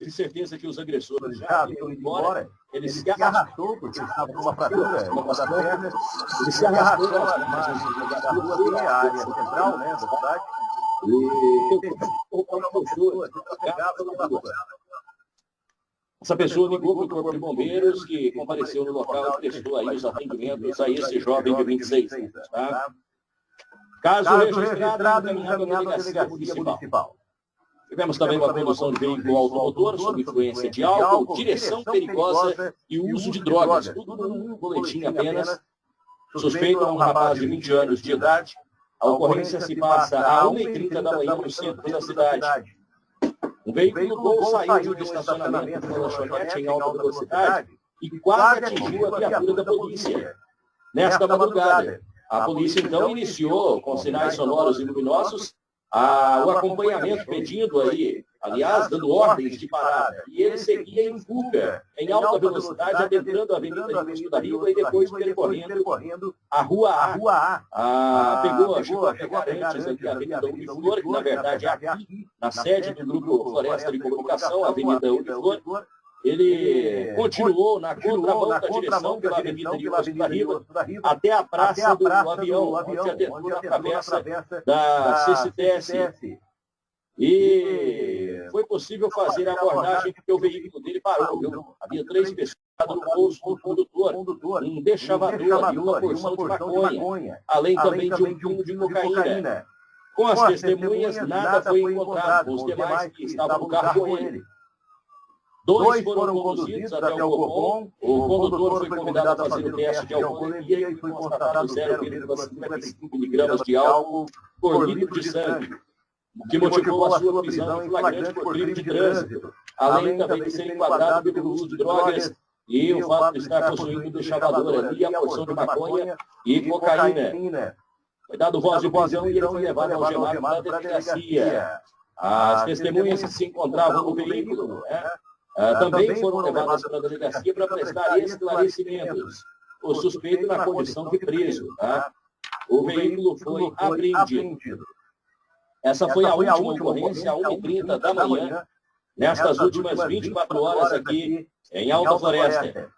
de certeza que os agressores já iam embora, ele se arrastou, porque estava com uma fratura, uma das pernas, ele se arrastou margens da rua, tem a área central, né, da cidade, e essa pessoa ligou para o Corpo de Bombeiros, que compareceu no local e prestou aí os atendimentos a esse jovem de 26 anos. Tá? Caso, Caso registrado, encaminhado à delegacia municipal. Tivemos também uma condução de veículo automotor sob influência de álcool, direção perigosa e uso de drogas. Tudo num boletim apenas. Suspeito é um rapaz de 20 anos de idade. A ocorrência se passa a 1h30 da manhã no centro da cidade. Um veículo Gol saiu de um estacionamento de uma lanchonete em alta velocidade e quase atingiu a viatura da polícia. Nesta madrugada, a polícia então iniciou, com sinais sonoros e luminosos, a, o acompanhamento pedindo aí, aliás, dando ordens de parada. E ele seguia em fuga, em alta velocidade, adentrando a Avenida de da Riva e depois percorrendo a Rua A. A ah, pegou, chegou a pegar antes aqui a Avenida Uniflor, que na verdade é aqui, na sede do Grupo Floresta de Comunicação, a Avenida Uniflor, ele continuou na contramão da direção pela Avenida Rio da Riva até a Praça do Avião, onde adentrou na travessa da CCTS. E foi possível fazer a abordagem porque o veículo dele parou. Viu? Havia três pessoas no bolso do condutor, um deixavador e uma porção de maconha, além também de um quilo de cocaína. Com as testemunhas, nada foi encontrado. Os demais que estavam no carro com ele Dois foram conduzidos até o Copom, o condutor foi convidado a fazer o teste de alcoolemia e foi constatado 0,55 miligramas de álcool por litro de sangue, o que motivou a sua prisão em flagrante por crime de trânsito, além também de ser enquadrado pelo uso de drogas e o fato de estar possuindo um chavador ali, a porção de maconha e cocaína. Foi dado voz de prisão e ele foi levado ao gemado da delegacia. As testemunhas que se encontravam no veículo, né? Ah, também foram levadas para a delegacia para prestar esclarecimentos. O suspeito na condição de preso. Tá? O veículo foi apreendido. Essa foi a última ocorrência, às 1h30 da manhã, nestas últimas 24 horas aqui em Alta Floresta.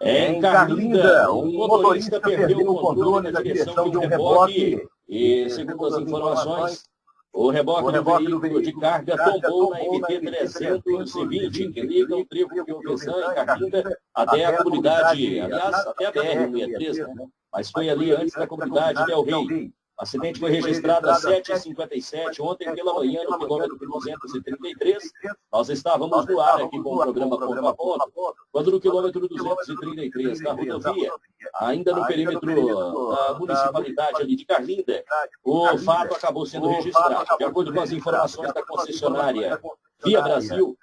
Em Carlinda, um motorista perdeu o controle da direção de um reboque e, segundo as informações, o reboque, o reboque do veículo de carga tombou na MT 320, que liga o trevo de Ovesan e Carlinda até a comunidade, aliás, até a BR-163, né? mas foi ali antes da comunidade Del Rey. O acidente foi registrado às 7h57, ontem pela manhã, no quilômetro 233. Nós estávamos no ar aqui com o programa Ponto a Ponto, quando no quilômetro 233 da rodovia, ainda no perímetro da municipalidade ali de Carlinda, o fato acabou sendo registrado. De acordo com as informações da concessionária Via Brasil,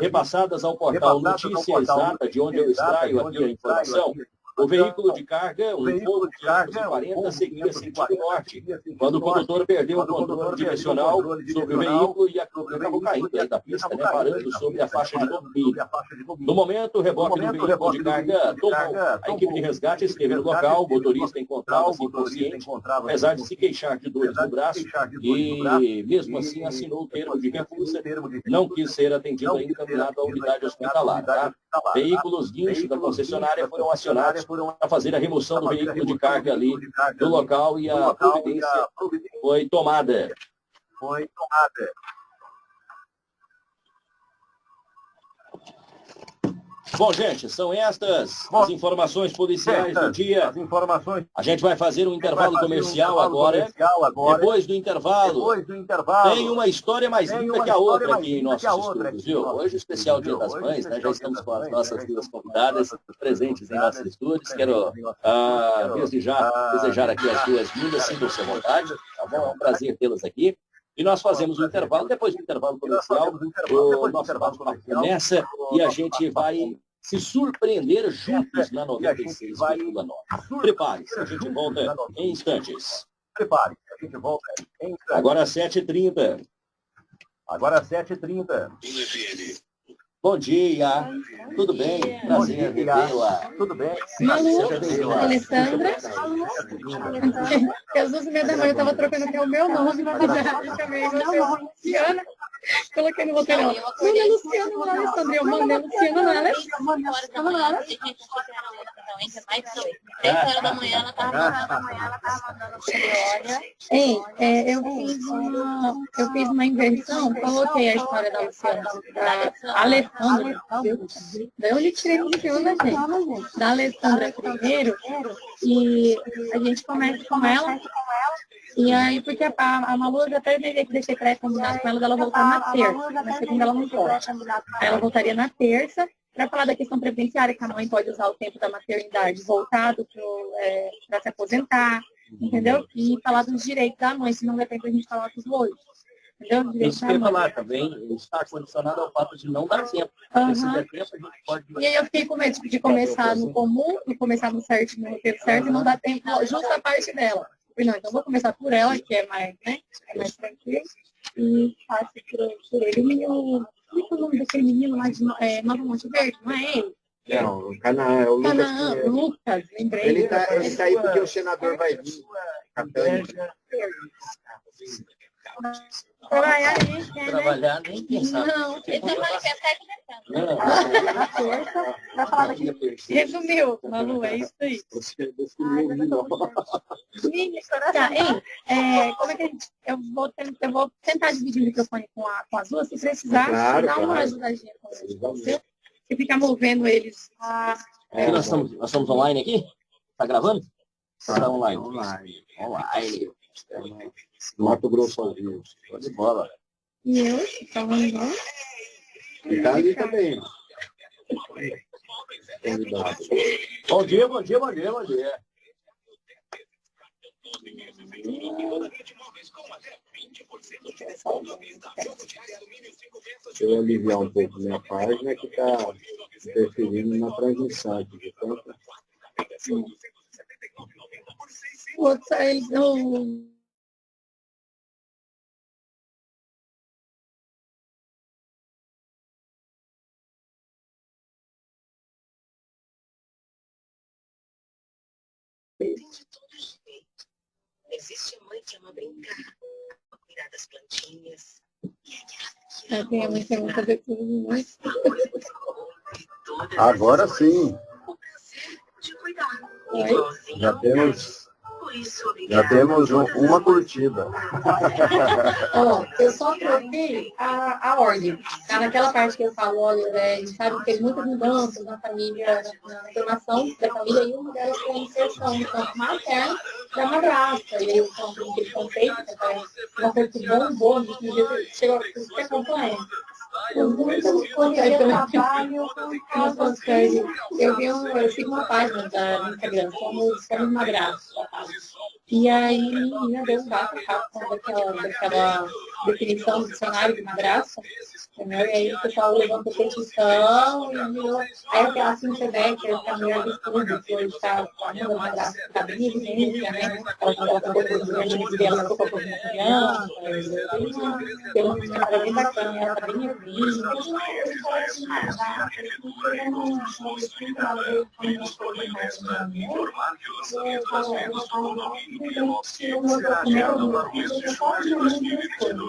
repassadas ao portal Notícia Exata, de onde eu extraio aqui a informação, o veículo de carga, um Volvo 540, seguia sentido norte, quando o condutor perdeu o controle direcional sobre o veículo e acabou caindo da pista, né, parando sobre a faixa de domínio. No momento, o reboque do veículo de carga tomou. A equipe de resgate esteve no local, o motorista encontrava-se inconsciente, apesar de se queixar de dores no braço, e mesmo assim assinou o termo de recusa, não quis ser atendido e encaminhado à unidade hospitalar. Tá? Veículos guincho da concessionária foram acionados para fazer a remoção do veículo de carga ali do local e a providência foi tomada. Foi tomada. Bom, gente, são estas as informações policiais do dia. As informações. A gente vai fazer um intervalo comercial, agora. comercial agora. Depois do intervalo. Depois do intervalo. Tem uma história mais linda que a outra aqui em nossos estúdios, viu? Hoje, especial Dia das Mães, né? Já estamos com as nossas duas convidadas presentes em nossos estúdios. Quero, ah, já, desejar aqui as duas lindas, sintam-se à vontade. Tá bom? É um prazer tê-las aqui. E nós fazemos um intervalo, depois do intervalo comercial, o nosso papo começa e a gente vai se surpreender juntos na 96,9. Prepare-se, a gente volta em instantes. Prepare-se, a gente volta em instantes. Agora 7h30. Agora 7h30. Bom dia. Tudo bem? Prazer revê-la. Tudo bem? Malu, Alessandra. Meia da manhã eu estava trocando até o meu nome, chamei Luciana. Coloquei no roteiro. Manda é Luciana, não é Alessandra. Eu mandei Luciana, não é Alessandra. Não é Três horas da manhã ela estava mandando olha. Ei, é, eu fiz uma, eu fiz uma invenção, coloquei a história da Luciana, da Alessandra, daí eu lhe tirei do Luciana, gente, da Alessandra primeiro, e a gente começa com ela, e aí, porque a, a Malu até deveria que deixei pré-combinado com ela dela voltar na terça, na segunda ela não pode. Aí ela voltaria na terça, para falar da questão previdenciária, que a mãe pode usar o tempo da maternidade voltado para é, se aposentar, entendeu? E falar dos direitos da mãe, se não der tempo a gente falar dos dois. Entendeu? Isso que falar também está condicionado ao fato de não dar tempo. Uhum. Se der tempo, a gente pode... E aí eu fiquei com medo de começar no comum, e começar no certo, no tempo certo, e não dar tempo, justo a parte dela. Não, então vou começar por ela, que é mais, né, é mais tranquilo, e faço por, por ele. O, como é o nome daquele menino lá de é, Nova Monte Verde, não é ele? Não, o Canaã, é o Lucas. Canaã, Lucas, lembrei. Ele está ele tá aí porque o senador vai vir. Trabalhar nem quer, Trabalhar nem pensar. Não, ele tá aqui na Na terça, vai falar daqui. Resumiu, Malu, é isso aí. Você definiu Tá, hein? É, como é que a gente... Eu vou, tentar, eu vou tentar dividir o microfone com, a, com as duas, se precisar, claro, dá uma claro. ajudadinha com você. E ficar movendo eles. Ah, é, nós, estamos, nós estamos online aqui? Está gravando? Está online. Online. Online. Mato Grosso ao vivo. de bola. E eu? Está online? E tá ali também. Bom dia, bom dia, bom dia, bom dia. Deixa eu aliviar um pouco minha página que está interferindo na transmissão aqui de tanto. Eles não Tem de todo jeito. Existe mãe que ama brincar, cuidar das plantinhas. Ah, tem a mãe que ama fazer. Agora sim. Já temos já temos um, uma curtida. oh, eu só troquei a, a ordem. Tá naquela parte que eu falo, olha, é, a gente sabe que teve muitas mudanças na família, na, na formação da família, e uma delas foi a inserção do campo materno da madrasta. E aí o campo que ele conceito, que é uma coisa que bombou, que chegou a ser complexo. Eu vi um, eu sigo uma página da Instagram, somos, somos madrastos. E aí, menina, deu um bafo daquela, daquela definição do dicionário de madrasta. Entendeu? E aí o pessoal levantou petição e virou. Aí até assim que a mulher do estudo, que hoje está graça de cabrinha de ciência, né? Ela está colocando os grandes dela, ela colocou uma criança, tem uma história bem bacana, ela está bem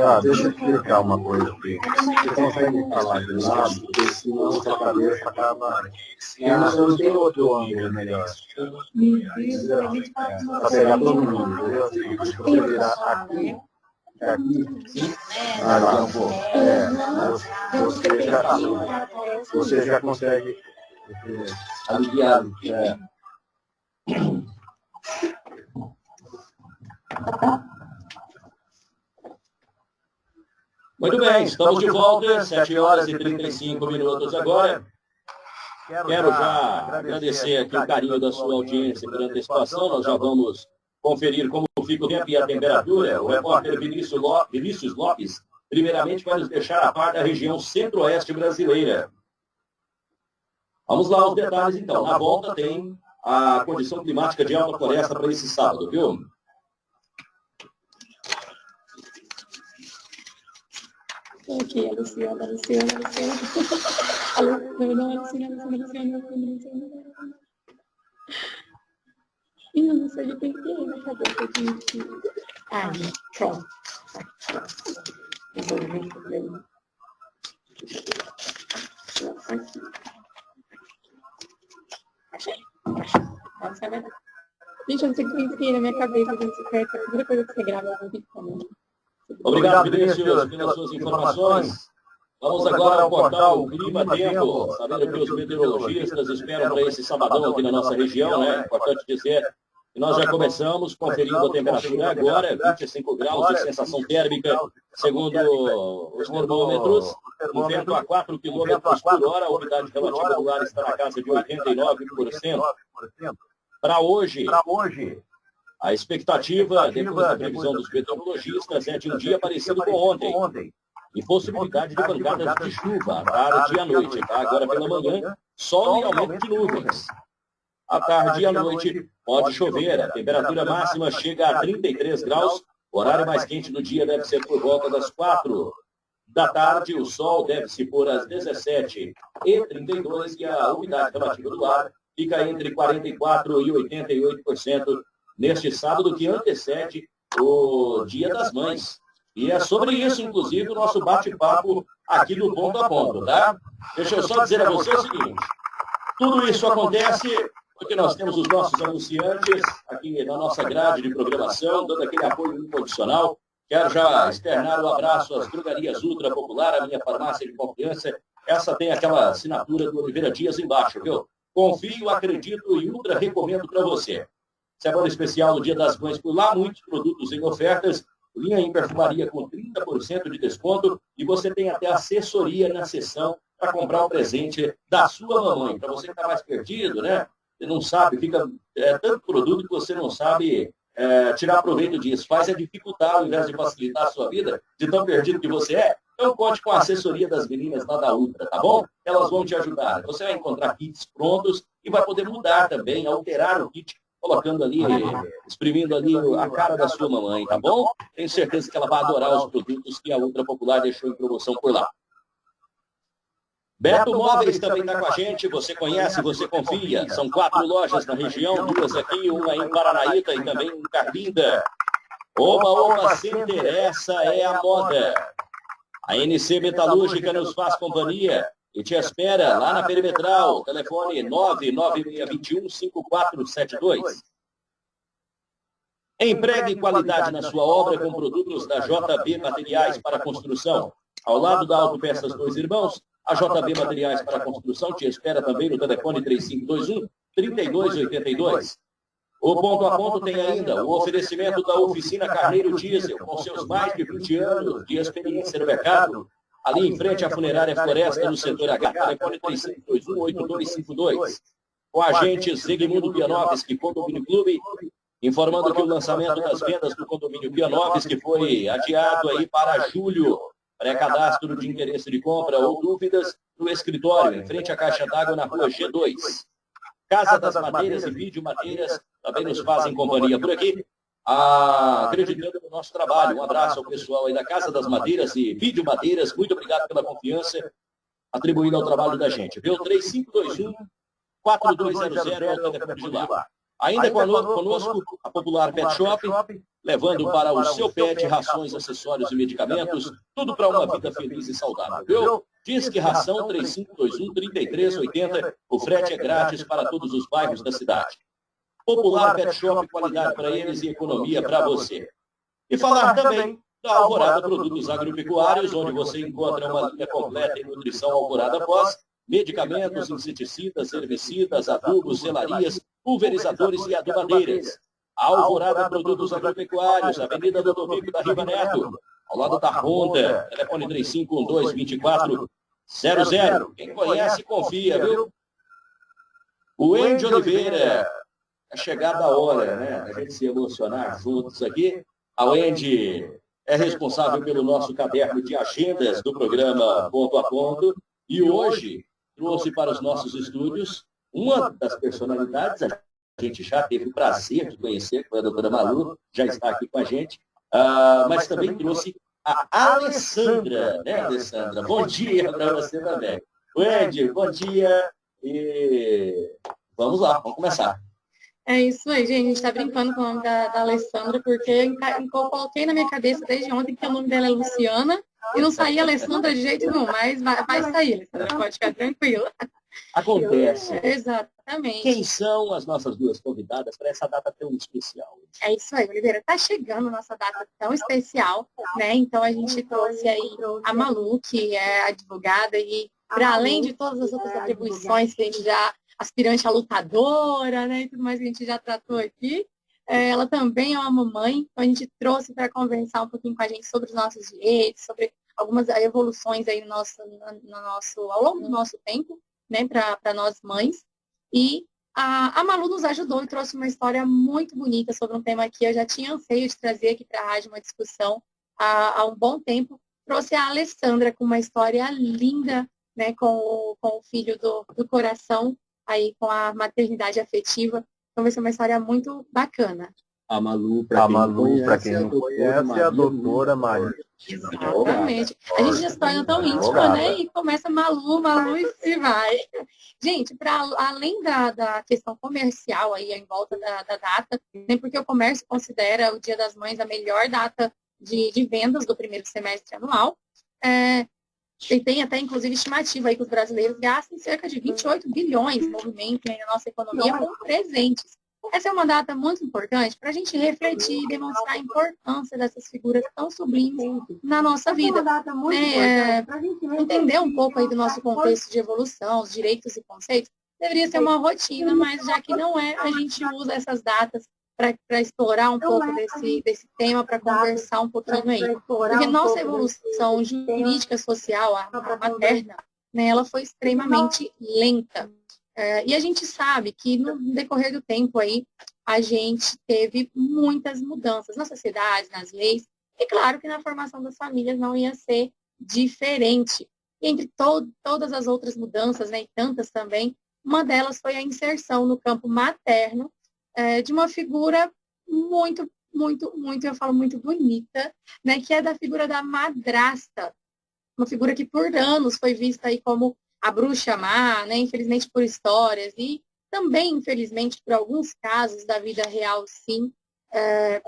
Ah, deixa eu explicar uma coisa aqui. Você consegue falar de lado, porque senão sua cabeça acaba... Eu não tem outro ângulo melhor. Para pegar todo mundo, entendeu? Você virar aqui, aqui, aqui um pouco. É, você, já, você já consegue aliviar. É. Muito bem, estamos de volta, 7 horas e 35 minutos agora. Quero já agradecer aqui o carinho da sua audiência pela antecipação. Nós já vamos conferir como fica o tempo e a temperatura. O repórter Vinícius Lopes, primeiramente vai nos deixar a par da região centro-oeste brasileira. Vamos lá aos detalhes, então. Na volta tem a condição climática de alta floresta para esse sábado, viu? Aqui, a Luciana, a Luciana, a Luciana. A Luciana, a Luciana, a Luciana, a. E eu não sei de quem que é na cabeça de... Ah, pronto. Resolvi o problema. Aqui. Essa é. Gente, eu não sei o que na minha cabeça, gente, secreta. A primeira coisa que você grava é um vídeo Obrigado, Vinícius, pelas suas informações. Vamos agora ao portal Clima Tempo, sabendo que os meteorologistas esperam para esse sabadão aqui na nossa região, né? Importante dizer que nós já começamos conferindo a temperatura agora, 25 graus de sensação térmica, segundo os termômetros, um vento a 4 km por hora, a umidade relativa do ar está na casa de 89%. Para hoje, a expectativa, depois da previsão dos meteorologistas, é de um dia parecido com ontem. E possibilidade de pancadas de chuva à tarde e à noite. Tá? Agora pela manhã, sol e aumento de nuvens. À tarde e à noite pode chover. A temperatura máxima chega a 33 graus. O horário mais quente do dia deve ser por volta das 4 da tarde. O sol deve se pôr às 17 e 32 e a umidade relativa do ar fica entre 44% e 88% neste sábado que antecede o Dia das Mães. E é sobre isso, inclusive, o nosso bate-papo aqui do Ponto a Ponto, tá? Deixa eu só dizer a você o seguinte. Tudo isso acontece porque nós temos os nossos anunciantes aqui na nossa grade de programação, dando aquele apoio incondicional. Quero já externar o um abraço às drogarias Ultra Popular, a minha farmácia de confiança. Essa tem aquela assinatura do Oliveira Dias embaixo, viu? Confio, acredito e ultra recomendo para você. Semana especial no Dia das Mães por lá, muitos produtos em ofertas, linha em perfumaria com 30% de desconto e você tem até assessoria na sessão para comprar o presente da sua mamãe. Para você que está mais perdido, né? Você não sabe, fica é, tanto produto que você não sabe é, tirar proveito disso. Faz é dificultar ao invés de facilitar a sua vida, de tão perdido que você é. Então conte com a assessoria das meninas lá da Ultra, tá bom? Elas vão te ajudar. Você vai encontrar kits prontos e vai poder mudar também, alterar o kit, colocando ali, exprimindo ali a cara da sua mamãe, tá bom? Tenho certeza que ela vai adorar os produtos que a Ultra Popular deixou em promoção por lá. Beto Móveis também está com a gente, você conhece, você confia. São quatro lojas na região, duas aqui, uma em Paranaíta e também em Carlinda. Oba, oba, se interessa, é a moda. A NC Metalúrgica nos faz companhia e te espera lá na Perimetral. Telefone 996215472. Empregue qualidade na sua obra com produtos da JB Materiais para Construção. Ao lado da Autopeças Dois Irmãos, a JB Materiais para Construção te espera também no telefone 3521-3282. O ponto a ponto tem ainda o oferecimento da oficina Carneiro Diesel, com seus mais de 20 anos de experiência no mercado, ali em frente à funerária Floresta, no setor H, telefone 3521-8252. Com a gente, Zigmundo Pianovski, Condomínio Clube, informando que o lançamento das vendas do condomínio Pianovski foi adiado aí para julho pré-cadastro de interesse de compra ou dúvidas no escritório, em frente à caixa d'água na rua G2. Casa das Madeiras e Vídeo Madeiras também nos fazem companhia por aqui, acreditando no nosso trabalho. Um abraço ao pessoal aí da Casa das Madeiras e Vídeo Madeiras. Muito obrigado pela confiança atribuída ao trabalho da gente. Viu? 3521 4200 é o telefone de lá. Ainda conosco, a Popular Pet Shop, levando para o seu pet rações, acessórios e medicamentos, tudo para uma vida feliz e saudável, viu? Diz que ração 3521-3380, o frete é grátis para todos os bairros da cidade. Popular Pet Shop, qualidade para eles e economia para você. E falar também da Alvorada Produtos Agropecuários, onde você encontra uma linha completa em nutrição Alvorada Pós, medicamentos, inseticidas, herbicidas, adubos, selarias, pulverizadores e adubadeiras. Alvorada Produtos Agropecuários, Avenida do Domingo da Riva Neto, ao lado da Honda, telefone 3512-2400. Quem conhece, confia, viu? O Andy Oliveira, a chegada a hora, né? A gente se emocionar juntos aqui. A Wendy é responsável pelo nosso caderno de agendas do programa Ponto a Ponto e hoje trouxe para os nossos estúdios uma das personalidades, a gente já teve o prazer de conhecer, foi a doutora Malu, já está aqui com a gente, uh, mas também trouxe a Alessandra, né, Alessandra? Bom dia para você também. Wendy, bom dia e vamos lá, vamos começar. É isso aí, gente. A gente está brincando com o nome da, da Alessandra, porque eu, eu coloquei na minha cabeça desde ontem que o nome dela é Luciana, e não saía Alessandra de jeito nenhum, mas vai, vai sair, Alessandra, pode ficar tranquila. Acontece. exatamente. Quem são as nossas duas convidadas para essa data tão especial? É isso aí, Oliveira. Está chegando a nossa data tão especial, né? Então a gente trouxe aí a Malu, que é advogada, e para além de todas as outras atribuições que a gente já aspirante a lutadora, né, e tudo mais que a gente já tratou aqui. É, ela também é uma mamãe, então a gente trouxe para conversar um pouquinho com a gente sobre os nossos direitos, sobre algumas evoluções aí no nosso, no, nosso, ao longo do nosso tempo, né, para nós mães. E a, a Malu nos ajudou e trouxe uma história muito bonita sobre um tema que eu já tinha anseio de trazer aqui para a rádio, uma discussão há, há um bom tempo. Trouxe a Alessandra com uma história linda, né, com, o, com o filho do, do coração, aí com a maternidade afetiva. Então vai ser uma história muito bacana. A Malu, para quem, Malu, conhece, quem não conhece, é a doutora Maria. Exatamente. A gente já se torna tão íntima, né? E começa Malu, Malu e vai. Gente, para além da, da questão comercial aí em volta da, da data, nem porque o comércio considera o Dia das Mães a melhor data de, de vendas do primeiro semestre anual, é, e tem até, inclusive, estimativa aí que os brasileiros gastem cerca de 28 bilhões de movimento na nossa economia com presentes. Essa é uma data muito importante para a gente refletir e demonstrar a importância dessas figuras tão sublimes na nossa vida. É, é entender um pouco aí do nosso contexto de evolução, os direitos e conceitos, deveria ser uma rotina, mas já que não é, a gente usa essas datas para explorar um pouco desse, desse tema, para conversar um pouquinho aí. Porque nossa evolução jurídica social, a, a materna, né, ela foi extremamente lenta. É, e a gente sabe que no decorrer do tempo aí, a gente teve muitas mudanças na sociedade, nas leis, e claro que na formação das famílias não ia ser diferente. E entre to todas as outras mudanças, né, e tantas também, uma delas foi a inserção no campo materno é, de uma figura muito, muito, muito, eu falo muito bonita, né, que é da figura da madrasta, uma figura que por anos foi vista aí como a bruxa má, né, infelizmente por histórias e também, infelizmente, por alguns casos da vida real, sim, é,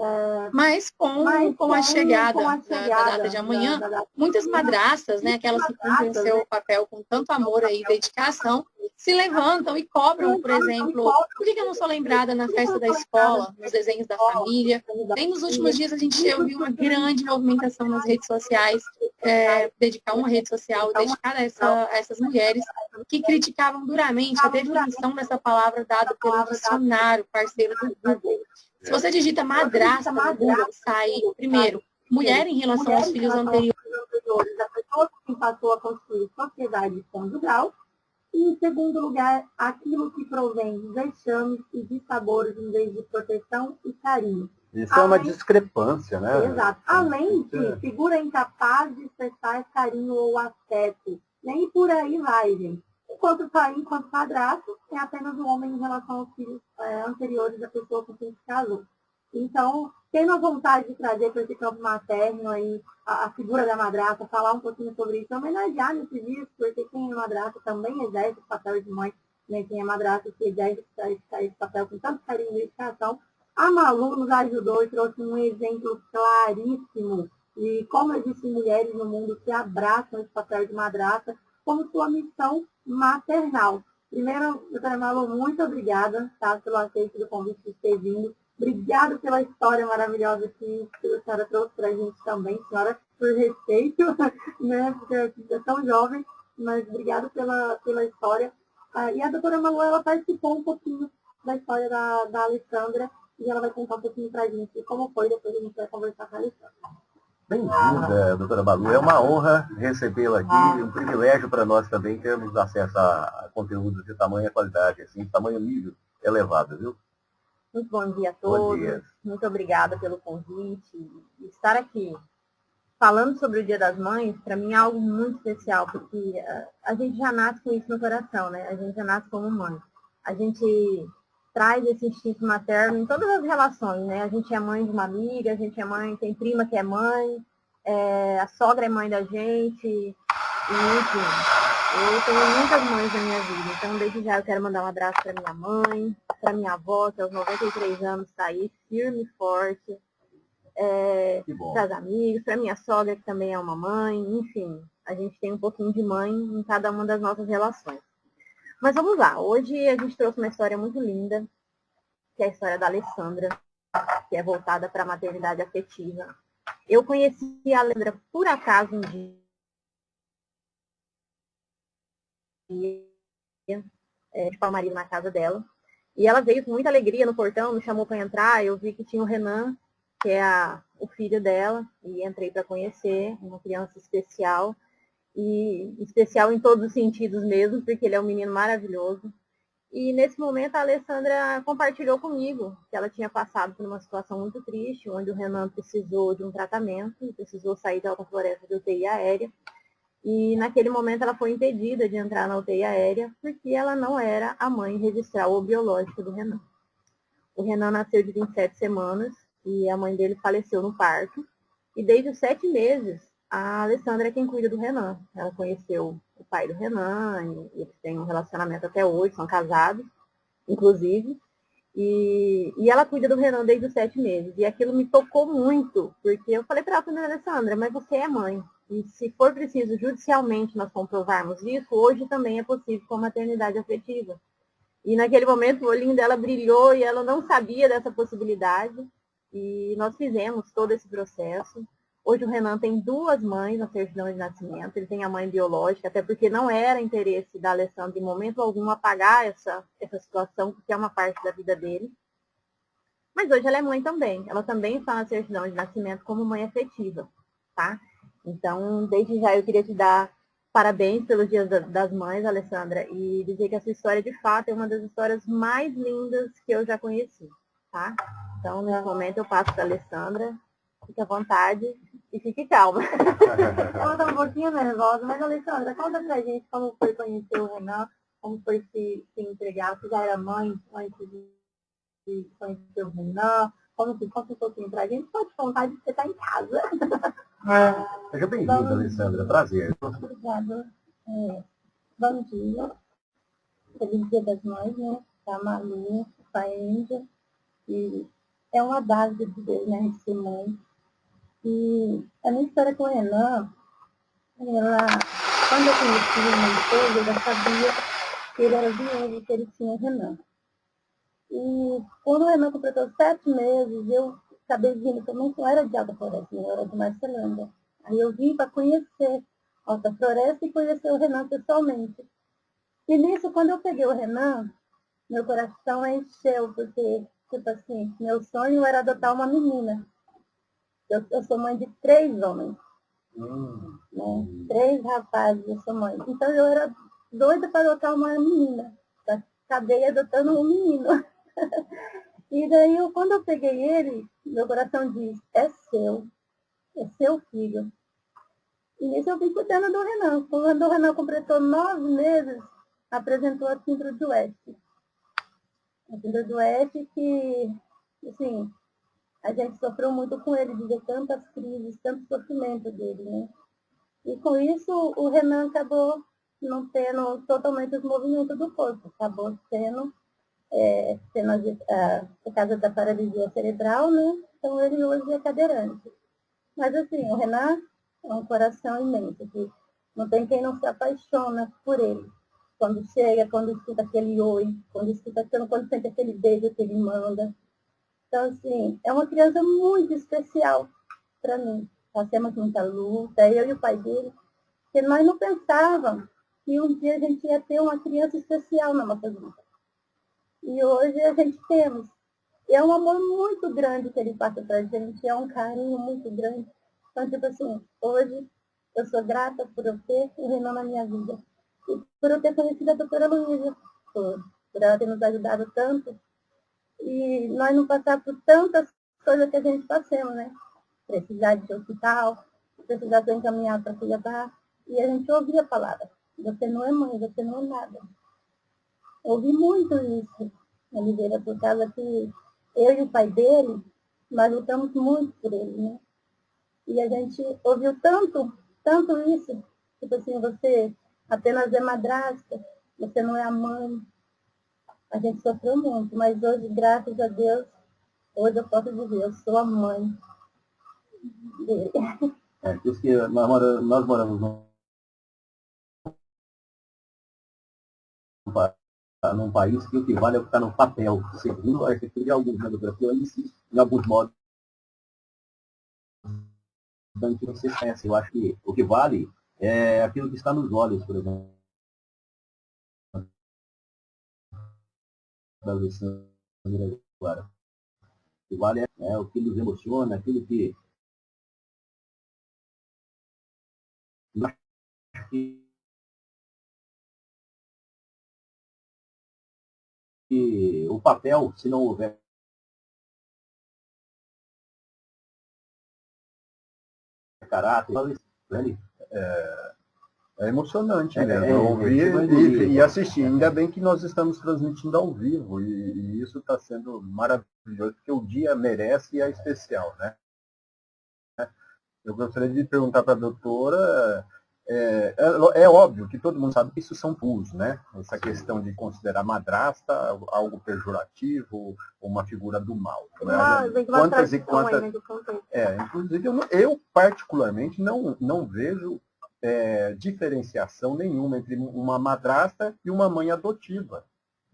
mas com, mas com, a chegada, com a chegada da, da, data de amanhã, muitas madraças, né, aquelas que cumprem seu papel com tanto amor e dedicação, se levantam e cobram, por exemplo, por que eu não sou lembrada na festa da escola, nos desenhos da família? Nem nos últimos dias a gente viu uma grande movimentação nas redes sociais, é, dedicar uma rede social dedicada a, essa, a essas mulheres que criticavam duramente a definição dessa palavra dada pelo dicionário parceiro do Google. Se você digita madrasta no Google, sai, primeiro, mulher em relação aos filhos anteriores. A pessoa que passou a construir sociedade conjugal. E, em segundo lugar, aquilo que provém de vexames e de sabores em vez de proteção e carinho. Isso Além... é uma discrepância, né? Exato. Além de figura incapaz de expressar carinho ou afeto. Nem por aí vai, gente. Enquanto pai, enquanto padrasto, é apenas o homem em relação aos filhos é, anteriores da pessoa com quem se casou. Então, tendo a vontade de trazer para esse campo materno aí a, a, figura da madrasta, falar um pouquinho sobre isso, homenagear nesse dia, porque quem é madrasta também exerce o papel de mãe, né? quem é madrasta que exerce esse papel com tanto carinho e dedicação. A Malu nos ajudou e trouxe um exemplo claríssimo de como existem mulheres no mundo que abraçam esse papel de madrasta como sua missão maternal. Primeiro, doutora Malu, muito obrigada tá, pelo aceite do convite de ter vindo. Obrigada pela história maravilhosa que, a senhora trouxe para a gente também, senhora, por respeito, né, porque é tão jovem, mas obrigada pela, pela história. Ah, e a doutora Malu, ela participou um pouquinho da história da, da Alessandra e ela vai contar um pouquinho para a gente como foi, depois a gente vai conversar com a Alessandra. Bem-vinda, doutora Balu. É uma honra recebê-la aqui, um privilégio para nós também termos acesso a conteúdos de tamanha qualidade, assim, de tamanho nível elevado, viu? Muito bom dia a todos. Dia. Muito obrigada pelo convite. Estar aqui falando sobre o Dia das Mães, para mim é algo muito especial, porque a gente já nasce com isso no coração, né? A gente já nasce como mãe. A gente traz esse instinto materno em todas as relações, né? A gente é mãe de uma amiga, a gente é mãe, tem prima que é mãe, é, a sogra é mãe da gente, e, enfim. Eu tenho muitas mães na minha vida, então desde já eu quero mandar um abraço para minha mãe, para minha avó, que aos 93 anos está aí, firme e forte, é, para as amigas, para minha sogra, que também é uma mãe, enfim, a gente tem um pouquinho de mãe em cada uma das nossas relações. Mas vamos lá, hoje a gente trouxe uma história muito linda, que é a história da Alessandra, que é voltada para a maternidade afetiva. Eu conheci a Alessandra por acaso um dia, é, de marido na casa dela. E ela veio com muita alegria no portão, me chamou para entrar. Eu vi que tinha o Renan, que é a, o filho dela, e entrei para conhecer, uma criança especial. E especial em todos os sentidos mesmo, porque ele é um menino maravilhoso. E nesse momento a Alessandra compartilhou comigo que ela tinha passado por uma situação muito triste, onde o Renan precisou de um tratamento, precisou sair da alta floresta de UTI aérea. E naquele momento ela foi impedida de entrar na UTI aérea porque ela não era a mãe registral ou biológica do Renan. O Renan nasceu de 27 semanas e a mãe dele faleceu no parto. E desde os sete meses, a Alessandra é quem cuida do Renan. Ela conheceu o pai do Renan, e eles têm um relacionamento até hoje, são casados, inclusive. E, e ela cuida do Renan desde os sete meses. E aquilo me tocou muito, porque eu falei para ela, Alessandra, mas você é mãe. E se for preciso judicialmente nós comprovarmos isso, hoje também é possível com maternidade afetiva. E naquele momento o olhinho dela brilhou e ela não sabia dessa possibilidade. E nós fizemos todo esse processo. Hoje o Renan tem duas mães na certidão de nascimento. Ele tem a mãe biológica, até porque não era interesse da Alessandra em momento algum apagar essa, essa situação, porque é uma parte da vida dele. Mas hoje ela é mãe também. Ela também está na certidão de nascimento como mãe afetiva, tá? Então, desde já eu queria te dar parabéns pelo Dia das Mães, Alessandra, e dizer que essa história, de fato, é uma das histórias mais lindas que eu já conheci, tá? Então, nesse momento, eu passo para a Alessandra. Fique à vontade e fique calma. Ela está um pouquinho nervosa, mas, Alessandra, conta pra gente como foi conhecer o Renan, como foi se, se entregar, você já era mãe antes de conhecer o Renan, como que conta um pouquinho pra gente, pode contar de que você está em casa. É. Seja bem-vinda, Alessandra. Prazer. Obrigada. É, bom dia. Feliz Dia das Mães, né? Pra Malu, pra Índia. E é uma dádiva de Deus, né? Ser mãe. E a minha história com o Renan, ela, quando eu conheci o esposo, eu já sabia que ele era viúvo, que ele tinha Renan. E quando o Renan completou sete meses, eu acabei vindo também, eu era de Alta Floresta, eu era de Marcelândia. Aí eu vim para conhecer Alta Floresta e conhecer o Renan pessoalmente. E nisso, quando eu peguei o Renan, meu coração encheu, porque, tipo assim, meu sonho era adotar uma menina. Eu, eu sou mãe de três homens. Hum. Né? Três rapazes, eu sou mãe. Então eu era doida para adotar uma menina. Acabei adotando um menino. E daí, eu, quando eu peguei ele, meu coração diz, é seu, é seu filho. E nisso eu vim cuidando do Renan. Quando o Renan completou nove meses, apresentou a síndrome do Oeste. A síndrome do Oeste que, assim, a gente sofreu muito com ele, de ver tantas crises, tanto sofrimento dele, né? E com isso, o Renan acabou não tendo totalmente os movimentos do corpo, acabou sendo é, sendo, ah, por causa da paralisia cerebral, né? Então ele hoje é cadeirante. Mas assim, o Renan é um coração imenso, que não tem quem não se apaixona por ele. Quando chega, quando escuta aquele oi, quando escuta quando sente aquele beijo que ele manda. Então, assim, é uma criança muito especial para mim. Passamos muita luta, eu e o pai dele, que nós não pensávamos que um dia a gente ia ter uma criança especial na nossa vida. E hoje a gente temos. E é um amor muito grande que ele passa para a gente, é um carinho muito grande. Então, tipo assim, hoje eu sou grata por eu ter o Renan na minha vida. E por eu ter conhecido a doutora Luísa, por, por ela ter nos ajudado tanto. E nós não passar por tantas coisas que a gente passamos, né? Precisar de hospital, precisar ser encaminhado para cuidar. E a gente ouvia a palavra. Você não é mãe, você não é nada. Ouvi muito isso, Oliveira, por causa que eu e o pai dele, nós lutamos muito por ele, né? E a gente ouviu tanto, tanto isso, tipo assim, você apenas é madrasta, você não é a mãe. A gente sofreu muito, mas hoje, graças a Deus, hoje eu posso dizer, eu sou a mãe dele. É, que nós, nós moramos num, num país que o que vale é que está no papel, segundo a arquitetura de alguns, né? Porque eu insisto, em alguns modos, que você conhece. Eu acho que o que vale é aquilo que está nos olhos, por exemplo. Da Alessandra agora. O vale é, é o que nos emociona, aquilo que que o papel, se não houver caráter, é, é emocionante é, mesmo, é, ouvir e, e, assistir. Ainda bem que nós estamos transmitindo ao vivo e, e isso está sendo maravilhoso, porque o dia merece e é especial, né? Eu gostaria de perguntar para a doutora é, é, é, óbvio que todo mundo sabe que isso são pulos, né? Essa questão de considerar madrasta algo pejorativo, uma figura do mal. Né? Ah, quantas e quantas. Aí, né, é, inclusive, eu, eu, particularmente não, não vejo é, diferenciação nenhuma entre uma madrasta e uma mãe adotiva.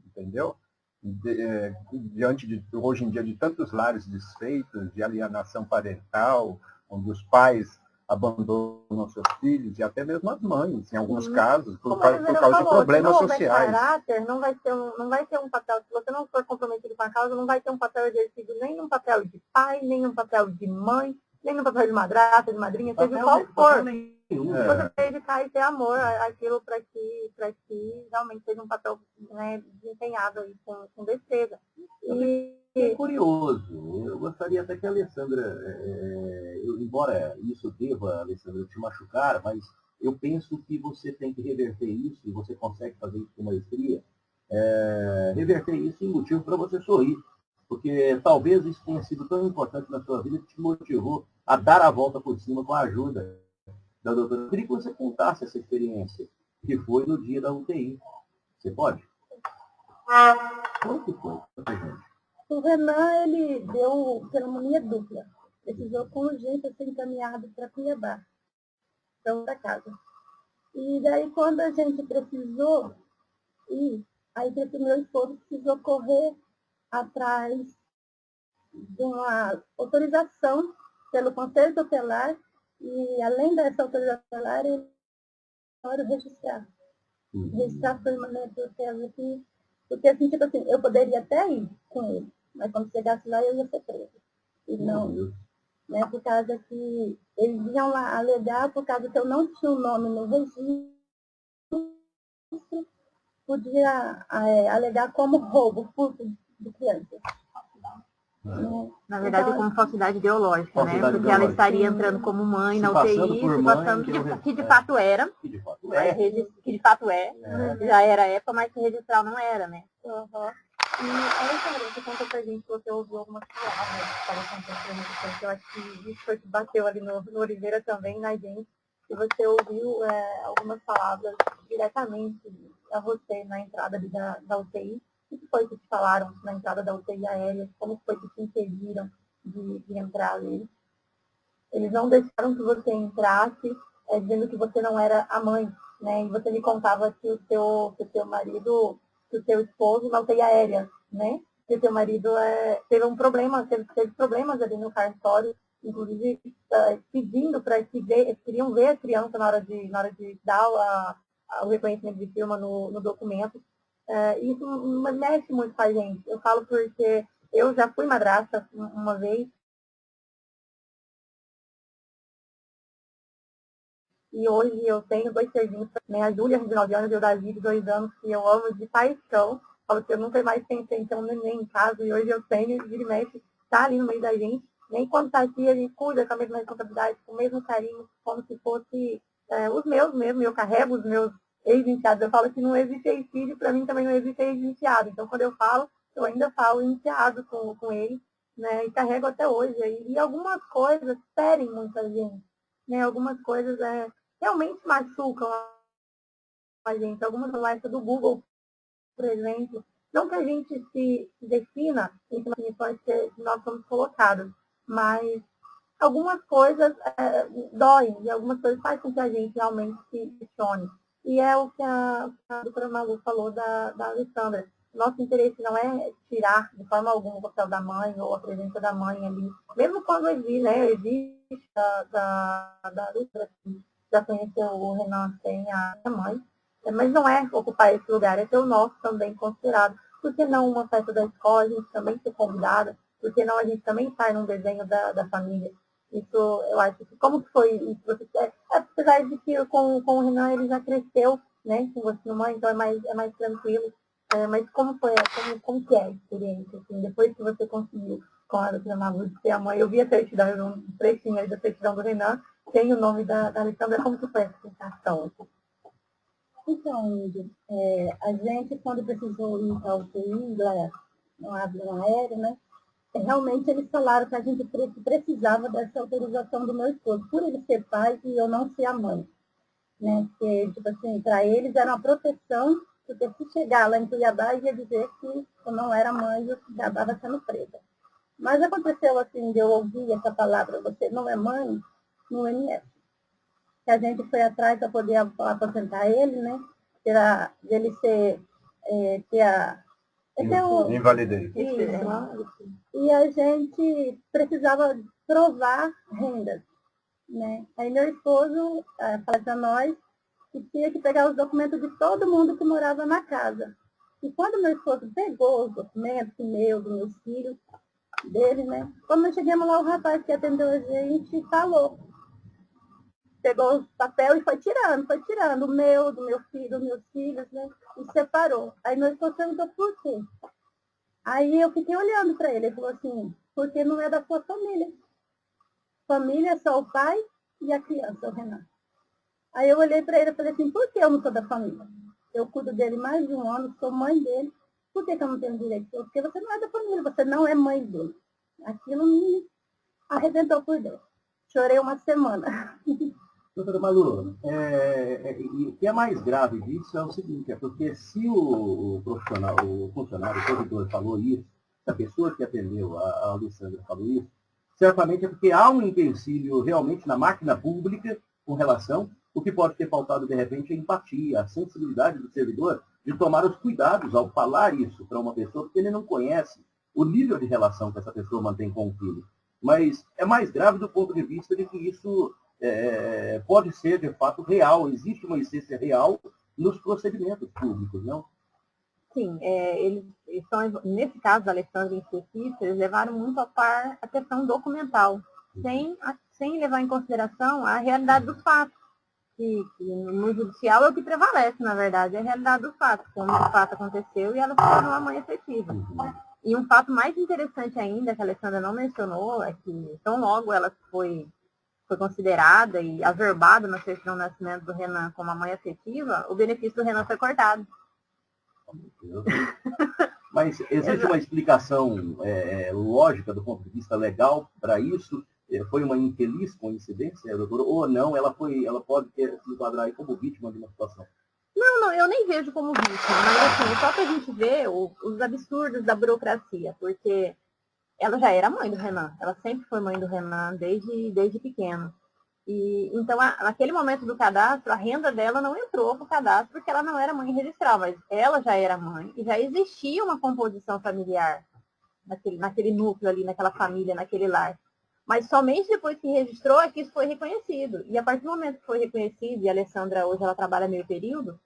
Entendeu? De, é, diante de, hoje em dia, de tantos lares desfeitos, de alienação parental, onde os pais abandonam seus filhos e até mesmo as mães, em alguns uhum. casos, por, causa, por causa falou, de problemas se não sociais. caráter, não vai, ter um, não vai ter um papel, se você não for comprometido com a causa, não vai ter um papel exercido nem um papel de pai, nem um papel de mãe, nem um papel de madrasta, de madrinha, seja qual for. Nenhum. É. Você dedicar e ter amor àquilo para que, que realmente seja um papel né, desempenhado aí com, com destreza. E, é curioso. Eu gostaria até que a Alessandra, é, é, eu, embora isso deva, Alessandra, te machucar, mas eu penso que você tem que reverter isso, e você consegue fazer isso com maestria, é, reverter isso em motivo para você sorrir. Porque talvez isso tenha sido tão importante na sua vida que te motivou a dar a volta por cima com a ajuda da doutora. Eu queria que você contasse essa experiência, que foi no dia da UTI. Você pode? Foi? O Renan, ele deu pneumonia dupla. Precisou com urgência ser encaminhado para Cuiabá, para outra casa. E daí, quando a gente precisou ir, aí o meu esposo precisou correr atrás de uma autorização pelo Conselho Tutelar e, além dessa autorização tutelar, ele pode registrar. Uhum. Registrar permanente do aqui. Porque, assim, tipo assim, eu poderia até ir com ele, mas quando chegasse lá, eu ia ser preso. E não, uhum. né, por causa que eles iam lá alegar, por causa que eu não tinha o nome no registro, podia é, alegar como roubo, furto de criança. Na verdade, então, como falsidade ideológica, falsidade né? Porque ideológica. ela estaria entrando como mãe se na UTI, se passando, que, de, que de fato era, que de fato é, que de fato é, é. já era época, mas que registral não era, né? Uhum. E aí, você conta pra gente que você ouviu algumas palavras que estavam acontecendo, eu acho que isso foi que bateu ali no, no Oliveira também, na gente, que você ouviu é, algumas palavras diretamente a você na entrada da, da UTI, o que foi que te falaram na entrada da UTI aérea? Como foi que te impediram de, de entrar ali? Eles não deixaram que você entrasse, é, dizendo que você não era a mãe, né? E você me contava que o seu, que o seu marido, que o seu esposo na UTI aérea, né? Que o seu marido é, teve um problema, teve, teve problemas ali no cartório, inclusive uh, pedindo para que ver, queriam ver a criança na hora de, na hora de dar a, o reconhecimento de firma no, no documento. É, isso mexe muito com a gente. Eu falo porque eu já fui madrasta uma vez E hoje eu tenho dois serzinhos, né? A Júlia, de 9 anos, e o Davi, de 2 anos, que eu amo de paixão. Falo que eu nunca mais pensei em ter um neném em casa, e hoje eu tenho, e mexe, tá ali no meio da gente. Nem quando tá aqui, gente cuida com a mesma responsabilidade, com o mesmo carinho, como se fosse é, os meus mesmo. Eu carrego os meus ex-enteados. Eu falo que não existe ex-filho, para mim também não existe ex-enteado. Então, quando eu falo, eu ainda falo enteado com, com ele, né? E carrego até hoje. E, algumas coisas ferem muita gente. Né? Algumas coisas é, realmente machucam a gente. Algumas conversas do Google, por exemplo, não que a gente se defina em definições que nós somos colocados, mas algumas coisas é, doem e algumas coisas fazem com que a gente realmente se questione. E é o que a, a doutora Malu falou da, da Alessandra. Nosso interesse não é tirar de forma alguma o papel da mãe ou a presença da mãe ali. Mesmo quando existe, né, existe da, da, da assim, já conheceu o Renan sem a mãe, é, mas não é ocupar esse lugar, é ter o nosso também considerado. Por que não uma festa da escola, a gente também ser convidada? Por que não a gente também sai num desenho da, da família? Isso, eu acho que, como que foi isso? Você, é, apesar de que com, com o Renan ele já cresceu, né, com você mãe, então é mais, é mais tranquilo. É, mas como foi, como, como que é a experiência, assim, depois que você conseguiu com a doutora Malu de ser a mãe, eu vi a certidão, um trechinho aí da certidão do Renan, tem o nome da, da Alessandra, como que foi essa sensação? Então, é, a gente, quando precisou ir para o UTI, no avião aéreo, né, realmente eles falaram que a gente precisava dessa autorização do meu esposo, por ele ser pai e eu não ser a mãe. Né? Que, tipo assim, para eles era uma proteção, porque se chegar lá em Cuiabá ia dizer que eu não era mãe e eu já estava sendo presa. Mas aconteceu assim, de eu ouvir essa palavra, você não é mãe, no MS. Que a gente foi atrás para poder aposentar ele, né? Para ele ser, é, ter a... É o, Invalidez. Isso, e a gente precisava provar rendas. Né? Aí meu esposo é, falou para nós que tinha que pegar os documentos de todo mundo que morava na casa. E quando meu esposo pegou os documentos, meu, dos meus filhos, dele, né? Quando nós chegamos lá, o rapaz que atendeu a gente falou. Pegou o papel e foi tirando, foi tirando. O meu, do meu filho, dos meus filhos, né? E separou. Aí nós perguntou por quê. Aí eu fiquei olhando para ele, ele falou assim, porque não é da sua família. Família é só o pai e a criança, o Renato. Aí eu olhei para ele e falei assim, por que eu não sou da família? Eu cuido dele mais de um ano, sou mãe dele. Por que, que eu não tenho direito? Porque você não é da família, você não é mãe dele. Aquilo me arrebentou por dentro. Chorei uma semana. Doutora Malu, é, é, o que é mais grave disso é o seguinte, é porque se o, profissional, o funcionário, o servidor falou isso, se a pessoa que atendeu, a, a Alessandra falou isso, certamente é porque há um empecilho realmente na máquina pública com relação, o que pode ter faltado de repente é a empatia, a sensibilidade do servidor de tomar os cuidados ao falar isso para uma pessoa, porque ele não conhece o nível de relação que essa pessoa mantém com o filho. Mas é mais grave do ponto de vista de que isso é, pode ser, de fato, real. Existe uma essência real nos procedimentos públicos, não? Sim, é, eles estão, nesse caso da Alessandra em específico, eles levaram muito a par a questão documental, sem, sem levar em consideração a realidade dos fatos. Que, que, no judicial é o que prevalece, na verdade, é a realidade dos fatos, como o fato aconteceu e ela se tornou uma mãe efetiva. Uhum. E um fato mais interessante ainda, que a Alessandra não mencionou, é que tão logo ela foi foi considerada e averbada na certidão de nascimento do Renan como a mãe afetiva, o benefício do Renan foi cortado. Mas existe uma explicação é, é, lógica do ponto de vista legal para isso? É, foi uma infeliz coincidência, doutora? Ou não, ela, foi, ela pode ter, se enquadrar como vítima de uma situação? Não, não, eu nem vejo como vítima, mas assim, só para a gente ver o, os absurdos da burocracia, porque ela já era mãe do Renan, ela sempre foi mãe do Renan desde, desde pequeno. E, então, a, naquele momento do cadastro, a renda dela não entrou para o cadastro porque ela não era mãe registral, mas ela já era mãe e já existia uma composição familiar naquele, naquele núcleo ali, naquela família, naquele lar. Mas somente depois que registrou é que isso foi reconhecido. E a partir do momento que foi reconhecido, e a Alessandra hoje ela trabalha meio período,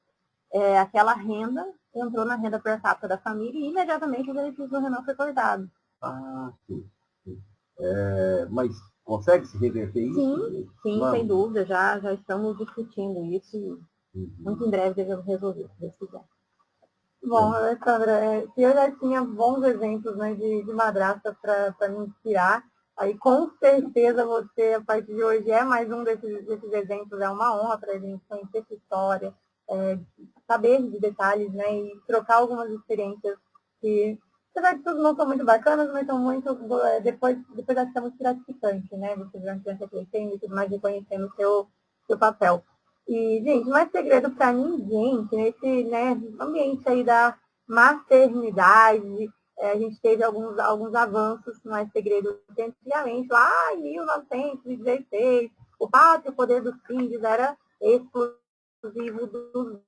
é, aquela renda entrou na renda per capita da família e imediatamente o benefício do Renan foi cortado. Ah, sim. sim. É, mas Consegue se reverter isso? Sim, sim, sem dúvida. Já, já estamos discutindo isso e uhum. muito em breve devemos resolver, se Deus quiser. Bom, Alessandra, é, se eu já tinha bons exemplos né, de, de madrasta para me inspirar, aí com certeza você, a partir de hoje, é mais um desses, desses exemplos. É uma honra para a gente conhecer essa história, é, saber de detalhes né, e trocar algumas experiências que apesar de tudo, não são muito bacanas, mas são muito, é, depois, depois acho que é muito gratificante, né? Você vê uma criança crescendo e tudo mais, reconhecendo o seu, seu papel. E, gente, não é segredo para ninguém que nesse né, ambiente aí da maternidade, é, a gente teve alguns, alguns avanços, não é segredo, antigamente, lá em 1916, o pátrio poder dos filhos era exclusivo dos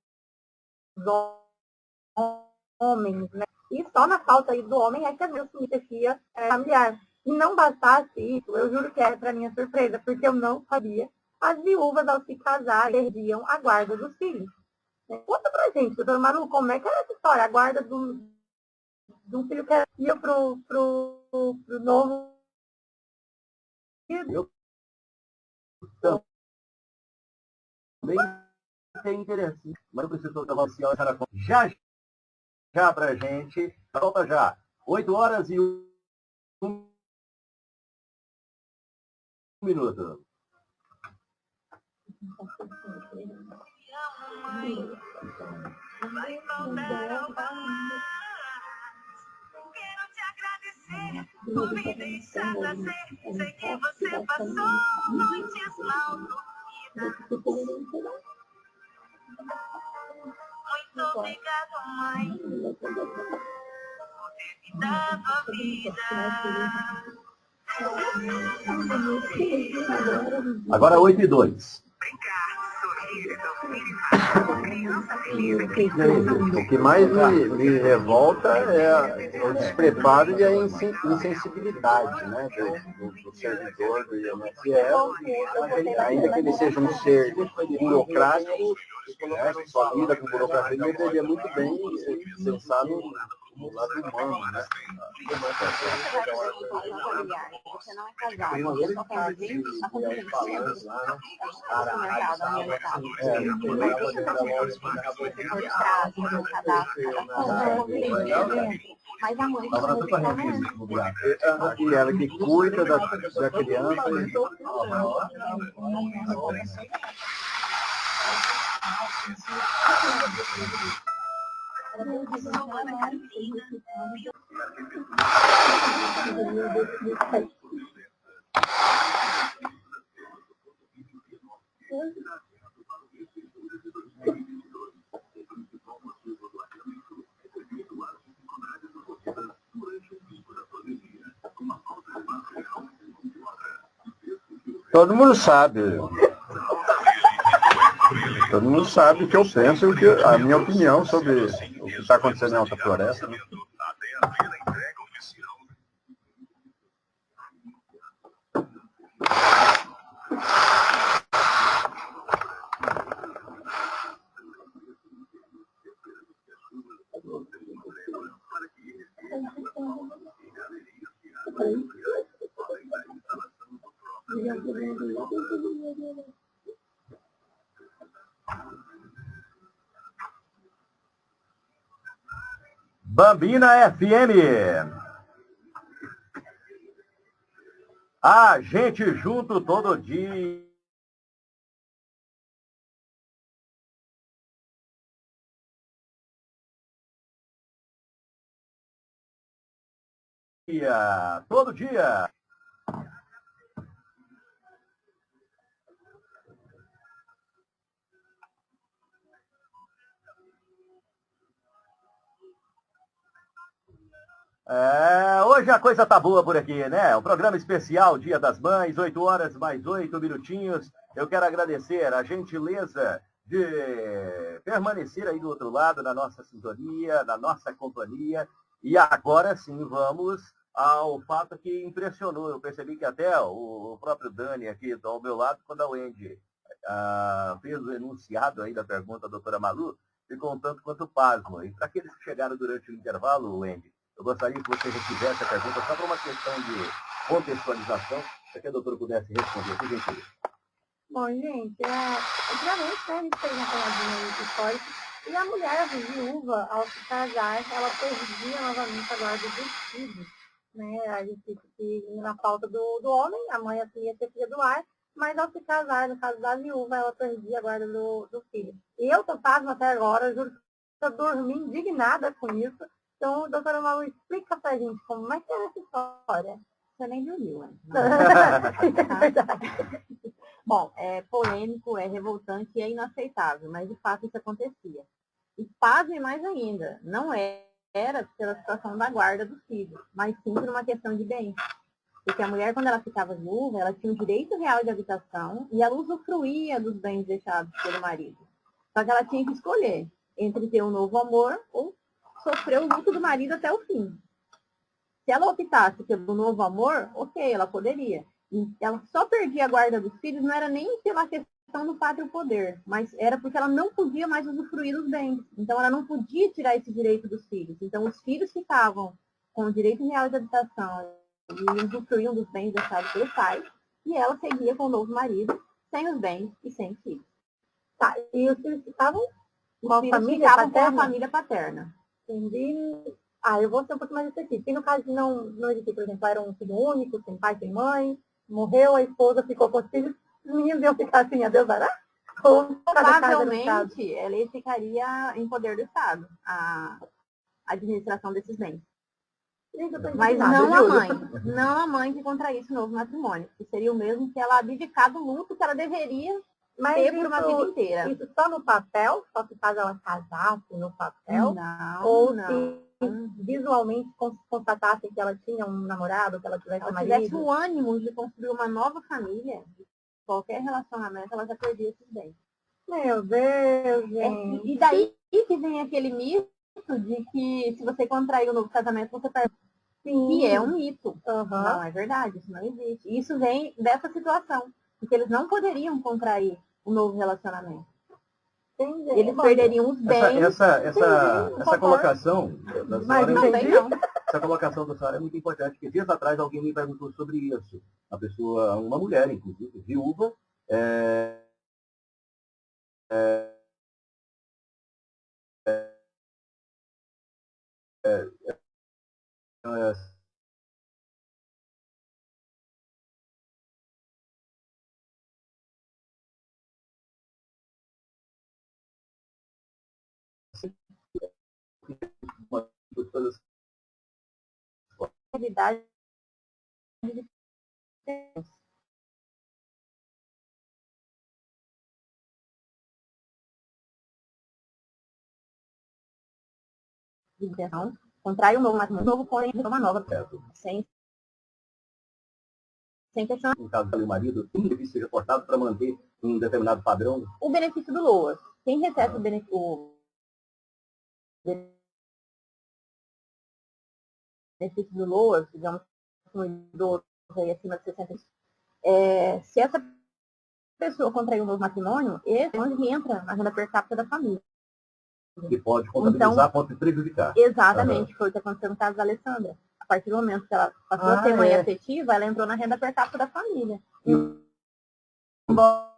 homens, né? E só na falta aí do homem é que a Deus se merecia é, familiar. E não bastasse isso, eu juro que é para minha surpresa, porque eu não sabia, as viúvas ao se casar perdiam a guarda dos filhos. Né? Conta pra gente, doutor Manu, como é que era essa história? A guarda de um filho que ia pro, pro, pro novo eu também é interessante, mas eu preciso tomar senhora já já para a gente. Volta já. 8 horas e um minuto. Quero te agradecer por me deixar nascer. Sei que você passou noites mal dormidas. Muito obrigado, mãe, por ter me dado a vida. Agora 8 e 2. O que mais me, me revolta é o despreparo e a insensibilidade né, do, do, do servidor do INSS, ainda que ele seja um ser burocrático, né, só lida com burocracia, ele deveria muito bem pensar no, no lado humano, né? Você não é casado, você só quer viver a convivência. Mas a mãe E ela que cuida da, da criança. Todo mundo sabe. Todo mundo sabe o que eu penso e a minha opinião sobre o que está acontecendo em Alta Floresta. Né? Bambina FM. A gente junto todo dia. Todo dia. É, hoje a coisa tá boa por aqui, né? Um programa especial, Dia das Mães, 8 horas mais 8 minutinhos. Eu quero agradecer a gentileza de permanecer aí do outro lado, na nossa sintonia, na nossa companhia. E agora sim, vamos ao fato que impressionou. Eu percebi que até o próprio Dani aqui ao meu lado, quando a Wendy ah, fez o enunciado aí da pergunta da doutora Malu, ficou um tanto quanto pasmo. E para aqueles que chegaram durante o intervalo, Wendy, eu gostaria que você refizesse a pergunta só para uma questão de contextualização. gostaria que a doutora pudesse responder, por gentileza. Bom, gente, é, antigamente né, a gente fez uma pegadinha histórica e a mulher viúva, ao se casar, ela perdia novamente a guarda dos filhos. Né? A gente que na falta do, do homem, a mãe assumia ser filha do ar, mas ao se casar, no caso da viúva, ela perdia a guarda do, do filho. E eu tô pasmo até agora, juro que eu dormi indignada com isso. Então, doutora Malu, explica pra gente como é que é essa história. Você nem dormiu, né? é. Bom, é polêmico, é revoltante e é inaceitável, mas de fato isso acontecia. E pasme mais ainda, não era pela situação da guarda dos filhos, mas sim por uma questão de bem. Porque a mulher, quando ela ficava viúva, ela tinha o direito real de habitação e ela usufruía dos bens deixados pelo marido. Só que ela tinha que escolher entre ter um novo amor ou sofrer o luto do marido até o fim. Se ela optasse pelo novo amor, ok, ela poderia ela só perdia a guarda dos filhos, não era nem pela questão do pátrio poder, mas era porque ela não podia mais usufruir dos bens. Então ela não podia tirar esse direito dos filhos. Então os filhos ficavam com o direito real de habitação e usufruíam dos bens deixados pelo pai, e ela seguia com o novo marido, sem os bens e sem os filhos. Tá, e os filhos ficavam com a família paterna? com a família paterna. Entendi. Ah, eu vou ser um pouco mais específico. E no caso de não, não existir, por exemplo, era um filho único, sem pai, sem mãe, morreu, a esposa ficou com os filhos, os meninos iam ficar assim, a Deus dará? Provavelmente ele ficaria em poder do Estado, a administração desses bens. Mas não a mãe, não a mãe que contraísse o novo matrimônio, que seria o mesmo que ela abdicar do luto que ela deveria Mas ter por uma vida inteira. Isso só no papel? Só se caso ela casasse no papel? Não, Ou não. se visualmente constatasse que ela tinha um namorado, que ela tivesse ela um marido. tivesse o ânimo de construir uma nova família, qualquer relacionamento, ela já perdia esses bens. Meu Deus, gente. É, e daí que vem aquele mito de que se você contrair um novo casamento, você perde. Sim. E é um mito. Uhum. Não, é verdade, isso não existe. Isso vem dessa situação, porque eles não poderiam contrair um novo relacionamento. Entendi. Eles perderiam os bens. Essa, essa, essa, essa colocação da Mas não, é, não. essa colocação da senhora é muito importante, porque dias atrás alguém me perguntou sobre isso. A pessoa, uma mulher, inclusive, viúva, é, é, é, é, é realidade de intenção, contrai um novo matrimônio, novo porém uma nova, sem sem questão. No caso do marido, um benefício seja cortado para manter um determinado padrão. O benefício do LOAS. Quem recebe ah. o benefício benefício do LOA, digamos, um idoso aí acima de 60 anos, é, se essa pessoa contrair um novo matrimônio, esse é onde entra na renda per capita da família. Que pode contabilizar, então, pode prejudicar. Exatamente, uhum. foi o que aconteceu no caso da Alessandra. A partir do momento que ela passou ah, a ter mãe é. afetiva, ela entrou na renda per capita da família. E, embora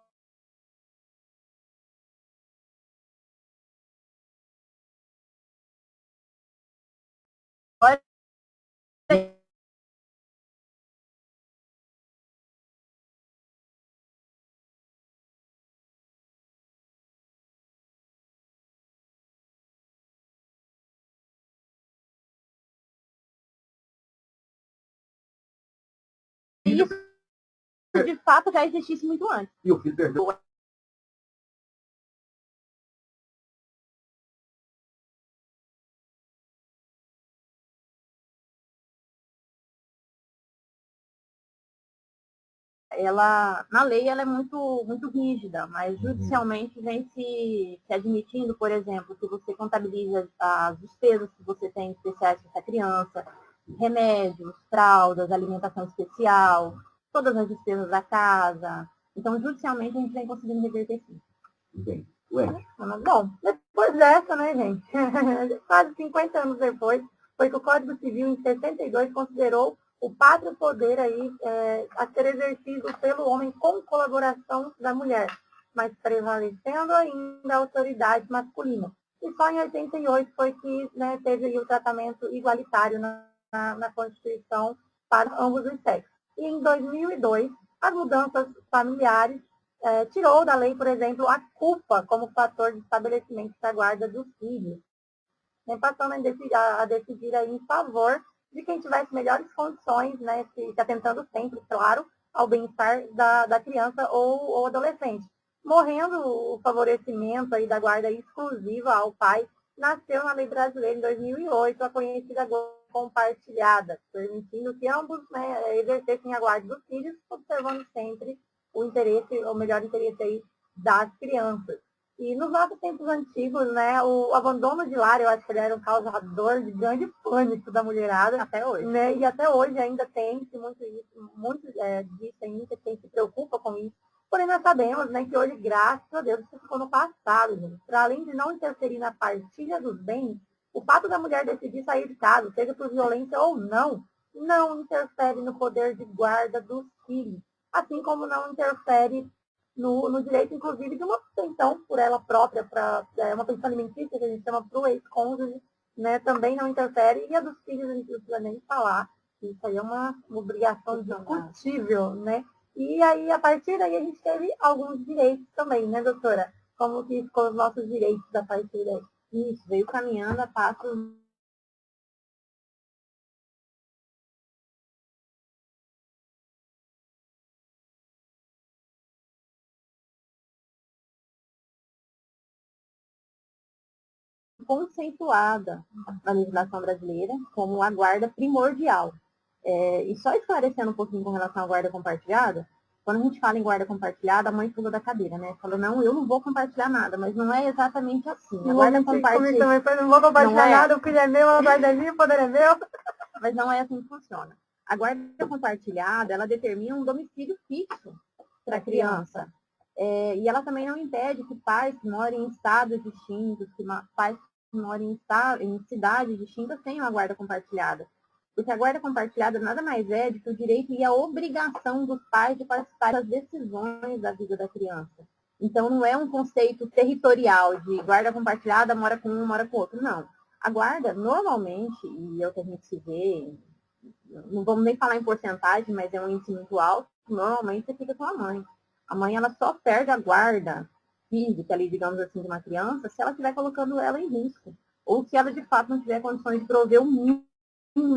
de fato já existisse muito antes. E o filho perdeu ela, na lei, ela é muito, muito rígida, mas uhum. judicialmente vem se, se admitindo, por exemplo, que você contabiliza as despesas que você tem especiais para essa criança, remédios, fraldas, alimentação especial, todas as despesas da casa. Então, judicialmente, a gente vem conseguindo reverter sim. Bem, Ué. Bom, depois dessa, né, gente? Quase 50 anos depois, foi que o Código Civil, em 62, considerou o pátrio poder aí é, a ser exercido pelo homem com colaboração da mulher, mas prevalecendo ainda a autoridade masculina. E só em 88 foi que né, teve o tratamento igualitário na, na, na Constituição para ambos os sexos. E em 2002, as mudanças familiares é, tirou da lei, por exemplo, a culpa como fator de estabelecimento da guarda dos filhos, né, passando a decidir, a decidir aí em favor de quem tivesse melhores condições, né, se, se atentando sempre, claro, ao bem-estar da, da criança ou, ou adolescente. Morrendo o favorecimento aí da guarda exclusiva ao pai, nasceu na lei brasileira em 2008 a conhecida compartilhada, permitindo que ambos né, exercessem a guarda dos filhos, observando sempre o interesse, o melhor interesse aí das crianças. E nos nossos tempos antigos, né, o abandono de lar, eu acho que ele era um causador de grande pânico da mulherada. Até hoje. Né, e até hoje ainda tem muito, isso, muito é, disso ainda, quem se preocupa com isso. Porém, nós sabemos né, que hoje, graças a Deus, isso ficou no passado. Para além de não interferir na partilha dos bens, o fato da mulher decidir sair de casa, seja por violência ou não, não interfere no poder de guarda dos filhos, assim como não interfere no, no direito, inclusive, de uma pensão por ela própria, para é, uma pensão alimentícia, que a gente chama para o ex-cônjuge, né, também não interfere, e a dos filhos a gente não precisa nem falar, isso aí é uma obrigação discutível, né? E aí, a partir daí, a gente teve alguns direitos também, né, doutora? Como que ficou os nossos direitos a partir daí? Isso, veio caminhando a passos conceituada na legislação brasileira como a guarda primordial. É, e só esclarecendo um pouquinho com relação à guarda compartilhada, quando a gente fala em guarda compartilhada, a mãe pula da cadeira, né? Fala, não, eu não vou compartilhar nada, mas não é exatamente assim. A guarda compartilhada. Não vou compartilhar é. nada, o filho é meu, a guarda é minha, o poder é meu. Mas não é assim que funciona. A guarda compartilhada, ela determina um domicílio fixo para a criança. É, e ela também não impede que pais que morem em estados distintos, que pais moram em, em cidades distintas têm uma guarda compartilhada. Porque a guarda compartilhada nada mais é do que o direito e a obrigação dos pais de participar das decisões da vida da criança. Então, não é um conceito territorial de guarda compartilhada, mora com um, mora com outro. Não. A guarda, normalmente, e é o que a gente se vê, não vamos nem falar em porcentagem, mas é um índice muito alto, normalmente você fica com a mãe. A mãe, ela só perde a guarda física ali, digamos assim, de uma criança, se ela estiver colocando ela em risco. Ou se ela, de fato, não tiver condições de prover o mínimo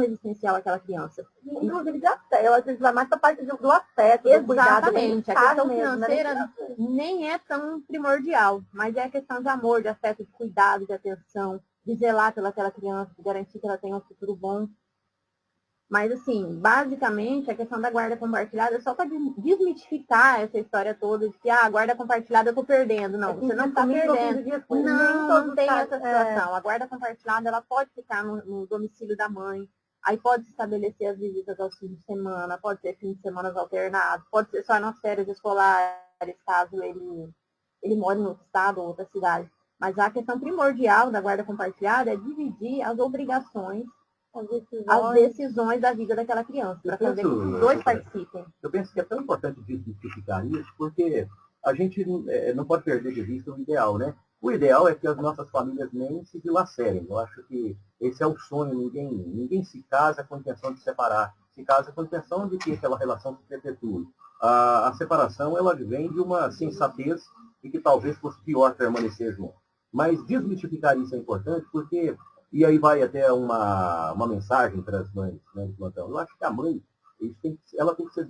existencial àquela criança. Inclusive de afeto, ela vai mais para a parte do afeto, Exatamente. Do a questão mesmo, né? financeira né? nem é tão primordial, mas é a questão de amor, de afeto, de cuidado, de atenção, de zelar pelaquela criança, de garantir que ela tenha um futuro bom. Mas, assim, basicamente, a questão da guarda compartilhada é só para desmitificar essa história toda de que ah, a guarda compartilhada eu estou perdendo. Não, você não está perdendo. Não, não tem essa situação. É. A guarda compartilhada ela pode ficar no, no, domicílio da mãe. Aí pode estabelecer as visitas aos fins de semana, pode ser fins de semana alternados, pode ser só nas férias escolares, caso ele, ele more em outro estado ou outra cidade. Mas a questão primordial da guarda compartilhada é dividir as obrigações as decisões, as decisões da vida daquela criança, para fazer que os dois participem. Eu penso que é tão importante desmistificar isso, porque a gente é, não pode perder de vista o ideal, né? O ideal é que as nossas famílias nem se dilacerem. Eu acho que esse é o sonho. Ninguém, ninguém se casa com a intenção de separar. Se casa com a intenção de que aquela relação se perpetue. A, a separação, ela vem de uma sensatez de que talvez fosse pior permanecer junto. Mas desmistificar isso é importante porque e aí vai até uma, uma mensagem para as mães né, de plantão. Eu acho que a mãe tem, ela tem que ser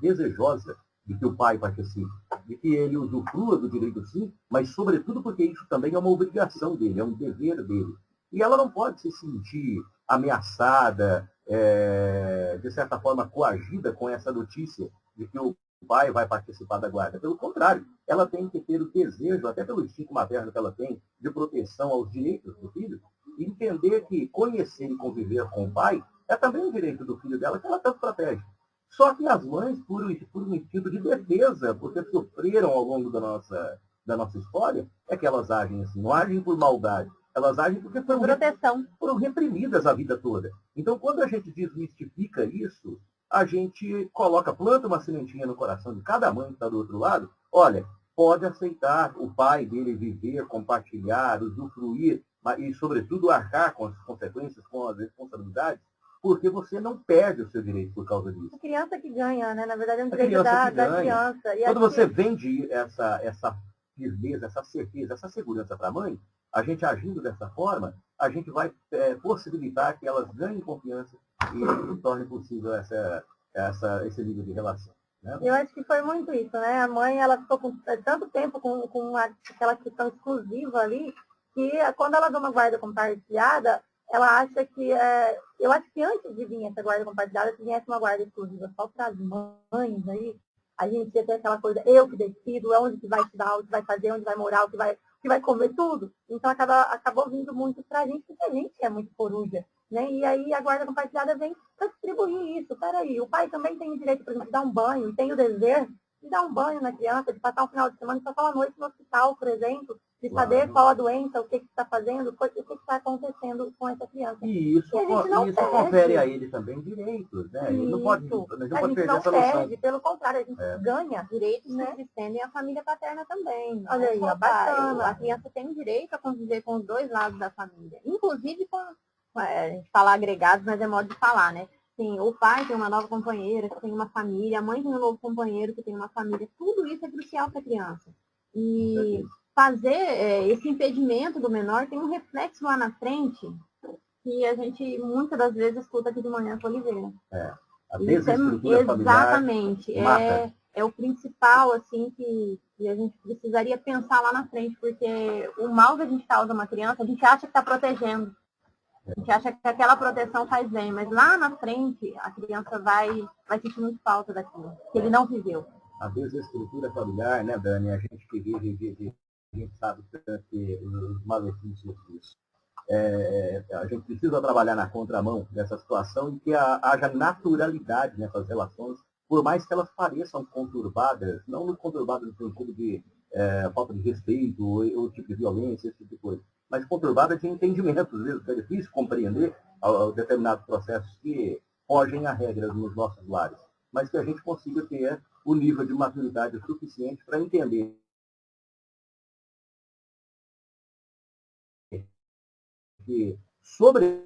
desejosa de que o pai participe, de que ele usufrua do direito sim, mas sobretudo porque isso também é uma obrigação dele, é um dever dele. E ela não pode se sentir ameaçada, é, de certa forma coagida com essa notícia de que o pai vai participar da guarda. Pelo contrário, ela tem que ter o desejo, até pelo instinto materno que ela tem, de proteção aos direitos do filho, e entender que conhecer e conviver com o pai é também um direito do filho dela que ela tanto protege. Só que as mães, por, por um instinto de defesa, porque sofreram ao longo da nossa, da nossa história, é que elas agem assim, não agem por maldade, Elas agem porque foram, proteção. foram reprimidas a vida toda. Então, quando a gente desmistifica isso, a gente coloca, planta uma sementinha no coração de cada mãe que está do outro lado. Olha, pode aceitar o pai dele viver, compartilhar, usufruir, e, sobretudo, arcar com as consequências, com as responsabilidades, porque você não perde o seu direito por causa disso. A criança que ganha, né? Na verdade, é um direito da, da, criança. E Quando você vende essa, essa firmeza, essa certeza, essa segurança para a mãe, a gente agindo dessa forma, a gente vai é, possibilitar que elas ganhem confiança e, torne possível essa, essa, esse nível de relação. Né? Eu acho que foi muito isso, né? A mãe, ela ficou com é, tanto tempo com, com aquela questão exclusiva ali, que quando ela dá uma guarda compartilhada, ela acha que, é, eu acho que antes de vir essa guarda compartilhada, se viesse uma guarda exclusiva só para as mães aí, a gente ia ter aquela coisa, eu que decido, é onde que vai estudar, o que vai fazer, onde vai morar, o que vai, que vai comer tudo. Então acaba, acabou vindo muito para a gente, porque a gente é muito coruja. Né? E aí a guarda compartilhada vem para distribuir isso. Peraí, o pai também tem o direito, por exemplo, de dar um banho, e tem o dever de dar um banho na criança, de passar um final de semana, de passar uma noite no hospital, por exemplo, de claro. saber qual a doença, o que está fazendo, o que está acontecendo com essa criança. E isso, e isso confere a ele também direitos, né? Ele não pode, não pode a gente perder não perde, pelo contrário, a gente é. ganha direitos né? que estendem à família paterna também. Olha aí, é bacana. A criança tem direito a conviver com os dois lados da família, inclusive com, a gente fala agregados, mas é modo de falar, né? Sim, o pai tem uma nova companheira, que tem uma família, a mãe tem um novo companheiro, que tem uma família. Tudo isso é crucial para a criança. E fazer é, esse impedimento do menor tem um reflexo lá na frente que a gente muitas das vezes escuta aqui de manhã com Oliveira. É, a é, exatamente. É, é o principal, assim, que, que, a gente precisaria pensar lá na frente, porque o mal que a gente causa uma criança, a gente acha que está protegendo. A gente acha que aquela proteção faz bem, mas lá na frente a criança vai, vai sentir muito falta daquilo, que ele não viveu. A estrutura familiar, né, Dani, a gente que vive a gente sabe que os malefícios disso. É, a gente precisa trabalhar na contramão dessa situação e que haja naturalidade nessas relações, por mais que elas pareçam conturbadas, não conturbadas no sentido de é, falta de respeito ou, ou, tipo de violência, esse tipo de coisa, mas conturbadas de entendimentos mesmo, que é difícil compreender determinados processos que fogem a regras nos nossos lares, mas que a gente consiga ter o nível de maturidade suficiente para entender. Que, sobretudo,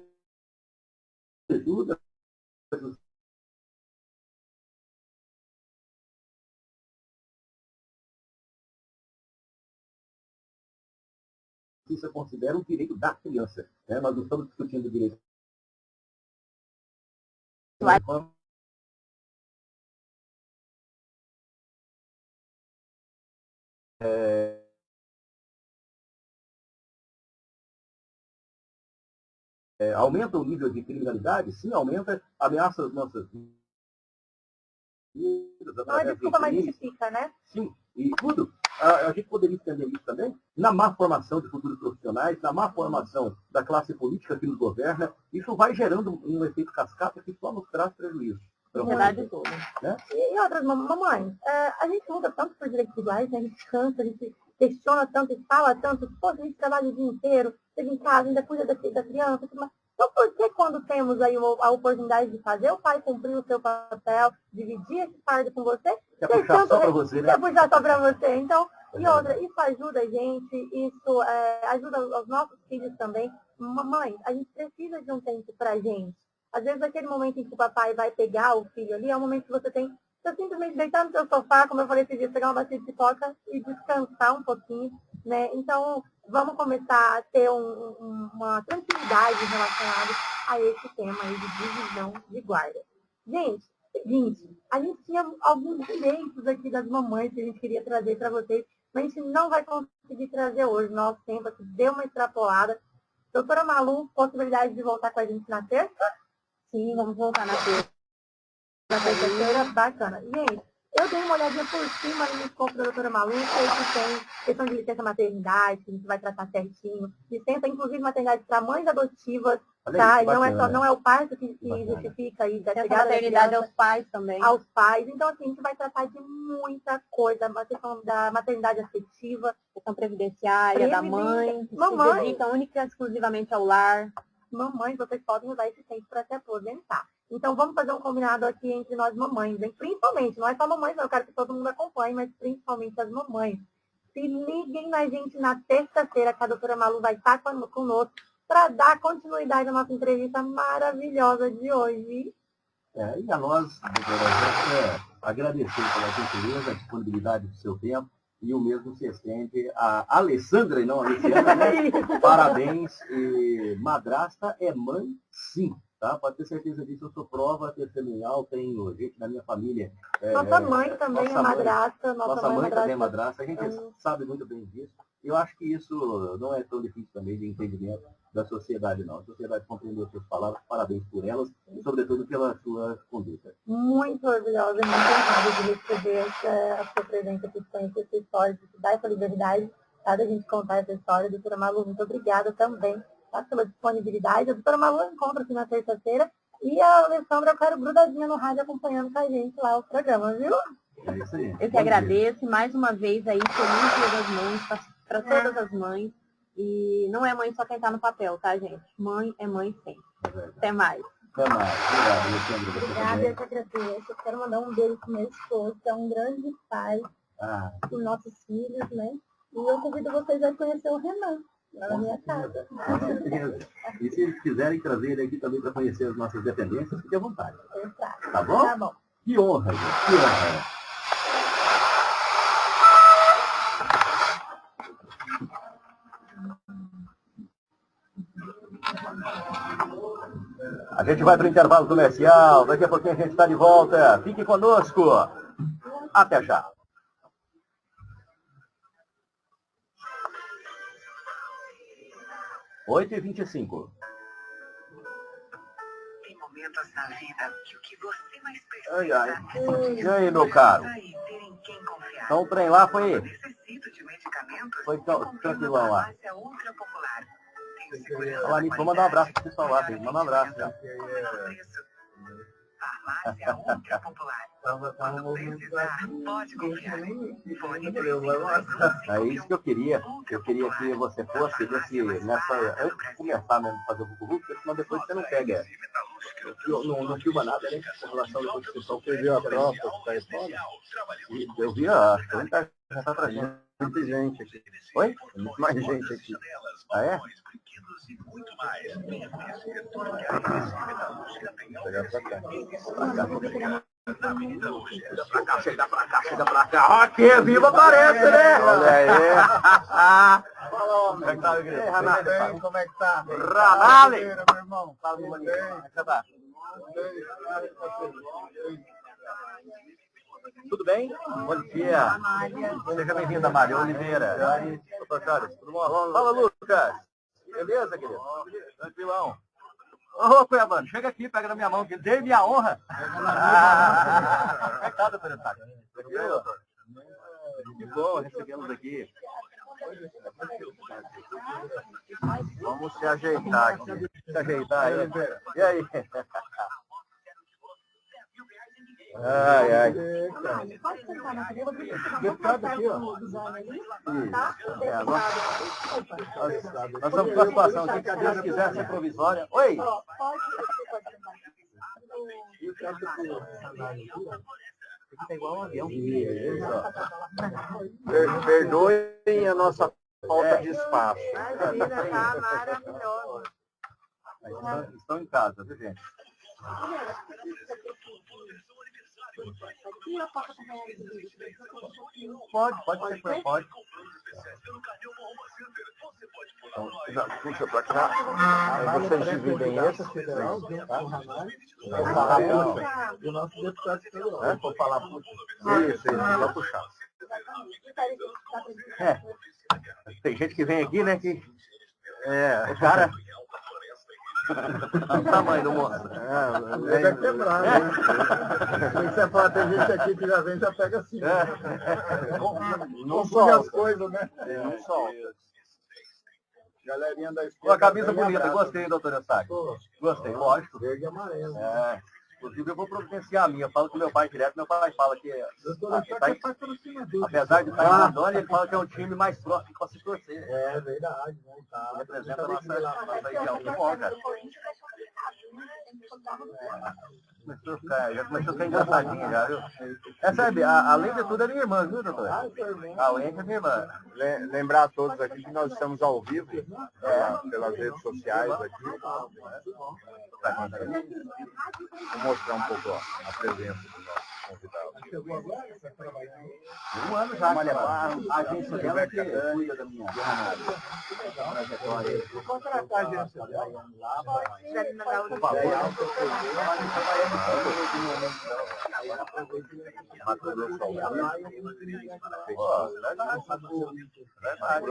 justiça considera um direito da criança. Né? Nós não estamos discutindo o direito. É, é, aumenta o nível de criminalidade? Sim, aumenta, ameaça as nossas vidas. Não é desculpa, mas justifica, né? Sim, e tudo. A, gente poderia entender isso também na má formação de futuros profissionais, na má formação da classe política que nos governa. Isso vai gerando um efeito cascata que só nos traz prejuízo. Verdade toda. Né? E, e outras, mamãe, é, a gente luta tanto por direitos iguais, né? a gente cansa, a gente questiona tanto e fala tanto, pô, a gente trabalha o dia inteiro, chega em casa, ainda cuida da, da criança. Mas, então, por que quando temos aí a oportunidade de fazer o pai cumprir o seu papel, dividir esse fardo com você, quer puxar só para você, né? Quer puxar só para você. Então, e outra, isso ajuda a gente, isso é, ajuda os nossos filhos também. Mamãe, a gente precisa de um tempo para gente. Às vezes, aquele momento em que o papai vai pegar o filho ali, é o momento que você tem simplesmente deitar no seu sofá, como eu falei esse dia, pegar uma bacia de pipoca e descansar um pouquinho, né? Então, vamos começar a ter um, um, uma tranquilidade relacionada a esse tema aí de divisão de guarda. Gente, seguinte, a gente tinha alguns direitos aqui das mamães que a gente queria trazer para vocês, mas a gente não vai conseguir trazer hoje. Nosso tempo aqui deu uma extrapolada. Doutora Malu, possibilidade de voltar com a gente na terça? Sim, vamos voltar na terça. Na terça-feira, bacana. Gente, Eu dei uma olhadinha por cima no escopo da doutora Malu, sei que tem questão de licença maternidade, que a gente vai tratar certinho. Licença, inclusive, maternidade para mães adotivas, tá? não, é só, não é o parto que, que justifica aí da chegada maternidade aos pais também. Aos pais. Então, assim, a gente vai tratar de muita coisa. A questão da maternidade afetiva, questão previdenciária, da mãe, mamãe. se dedica única e exclusivamente ao lar. Mamães, vocês podem usar esse tempo para se aposentar. Então vamos fazer um combinado aqui entre nós mamães, hein? principalmente, não é só mamães, não, eu quero que todo mundo acompanhe, mas principalmente as mamães. Se liguem na gente na terça-feira, que a doutora Malu vai estar conosco para dar continuidade à nossa entrevista maravilhosa de hoje. É, e a nós, doutora, é agradecer pela gentileza, a disponibilidade do seu tempo, e o mesmo se estende a Alessandra e não a Luciana. Né? Parabéns. E madrasta é mãe, sim. Tá? Pode ter certeza disso, eu sou prova testemunhal, tenho gente na minha família. É, nossa mãe também é madrasta. Nossa, nossa mãe, mãe também é madrasta, a gente é. sabe muito bem disso. Eu acho que isso não é tão difícil também de entendimento da sociedade, não. A sociedade compreendeu suas palavras, parabéns por elas, e sobretudo pela sua conduta. Muito orgulhosa e muito honrada de receber essa, a sua presença aqui, conhecer essa história, de dar essa liberdade, tá, da gente contar essa história. Doutora Malu, muito obrigada também tá, pela disponibilidade. A doutora Malu encontra aqui na terça-feira e a Alessandra, eu quero grudadinha no rádio acompanhando com a gente lá o programa, viu? É isso aí. Eu que agradeço mais uma vez aí, feliz dia das mães, para todas as mães. E não é mãe só quem está no papel, tá, gente? Mãe é mãe sempre. É Até mais. Até mais. Obrigado, Alessandra. Obrigada, eu que agradeço. Eu quero mandar um beijo para meu esposo, que é um grande pai ah. dos nossos filhos, né? E eu convido vocês a conhecer o Renan na minha casa. Com certeza. E se eles quiserem trazer ele aqui também para conhecer as nossas dependências, fique à vontade. Exato. Tá bom? Tá bom. Que honra, gente. Que honra. A gente vai para o intervalo comercial. Daqui a pouquinho a gente está de volta. Fique conosco. Até já. Oito e vinte e cinco. Tem momentos na vida que o que você mais precisa ai, ai. E aí, meu caro? Então o trem lá foi... Foi tranquilão lá. Falar nisso, vou mandar um abraço pro pessoal lá, Manda um abraço, cara. Farmácia Ultra Popular. É isso que eu queria. Eu queria que você fosse desse, nessa, antes de começar mesmo a fazer o Google, porque senão depois você não pega. Não, não filma nada, né? Com relação depois que o pessoal perdeu a prova, que está fora. Eu vi, acho que já está trazendo muita gente aqui. Oi? Muito mais gente aqui. Ah, é? E muito mais. Venha conhecer tudo que a Recife Metalúrgica tem a oferecer. Na Avenida Luz. Chega pra cá, chega pra cá, chega pra cá. Aqui, viva aparece, né? Olha aí. Como é que tá, igreja? Renato, como é que tá? Ranale! Meu irmão, fala Como é que tá? Tudo bem? Bom dia. Seja bem-vinda, Mária Oliveira. Charles, tudo bom? Fala, Lucas. Beleza, querido? Tranquilão. Ô, Cuiabano, chega aqui, pega na minha mão, que dê minha honra. É tá, doutor? Que bom recebê-los aqui. Vamos se ajeitar aqui. Se ajeitar aí. E aí? Ai, ai. Pode sentar na cadeira, deputado aqui, ó. É, nós, nós estamos com a situação aqui, que a Deus quiser ser provisória. Oi! Tá igual um avião. Perdoem a nossa falta de espaço. Imagina, tá maravilhoso. Estão em casa, viu, gente? Pode, pode ser, pode. Então, puxa pra cá. Aí vocês dividem essa federal, tá? Vou falar puxa. E o nosso deputado federal. É? Vou falar puxa. Isso, isso, vai puxar. É. Tem gente que vem aqui, né, que... É, cara... o tamanho do moço. É, é, é quebrar, né? Se você falar, tem gente aqui que já vem, já pega assim. Né? Não, não as coisas, né? Não solta. Galerinha da esquerda. Uma camisa bonita, abraço. gostei, doutor Eustáquio. Gostei, lógico. Verde e amarelo. É. Inclusive eu vou providenciar a minha. Eu falo com meu pai direto, meu pai fala que. Doutor tá, é apesar de estar em Rondônia, ele fala que é um time mais próximo para se torcer. É verdade, né? Tá. Representa a nossa, nossa região. Que bom, cara. Começou a ficar, já começou a ficar engraçadinha já, viu? É, sabe, a, além de tudo é minha irmã, viu, doutor? Além de minha irmã. Lembrar a todos aqui que nós estamos ao vivo é, pelas redes sociais aqui. Vou mostrar um pouco ó, a presença do nosso convidado. Um ano já, Malha Barro, a agência dela que cuida da minha trajetória. Vou contratar a agência dela. Por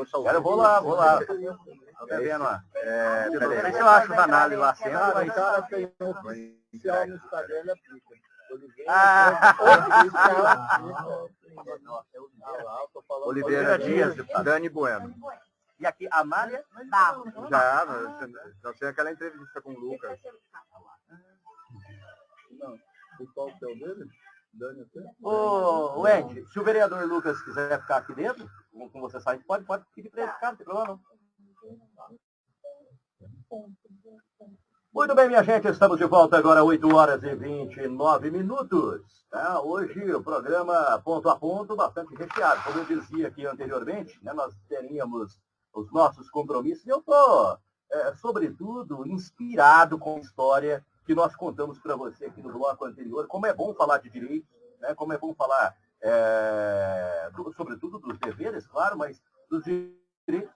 favor, eu vou lá, vou lá. Tô devendo lá. É, sei se eu acho os análises lá sempre, mas... Oficial no Instagram, ele aplica. Ah. Oliveira Dias, Dani Bueno. E aqui, a Mária Barros. Já, já tem aquela entrevista com o Lucas. Não, qual é o dele? Dani Ô, o Ed, se o vereador Lucas quiser ficar aqui dentro, com você sair, pode, pode pedir para ele ficar, não tem problema não. Muito bem, minha gente, estamos de volta agora, 8 horas e 29 minutos. Tá? Hoje o programa ponto a ponto, bastante recheado. Como eu dizia aqui anteriormente, né, nós teríamos os nossos compromissos. E eu estou, é, sobretudo, inspirado com a história que nós contamos para você aqui no bloco anterior. Como é bom falar de direitos, né? como é bom falar, é, do, sobretudo, dos deveres, claro, mas dos direitos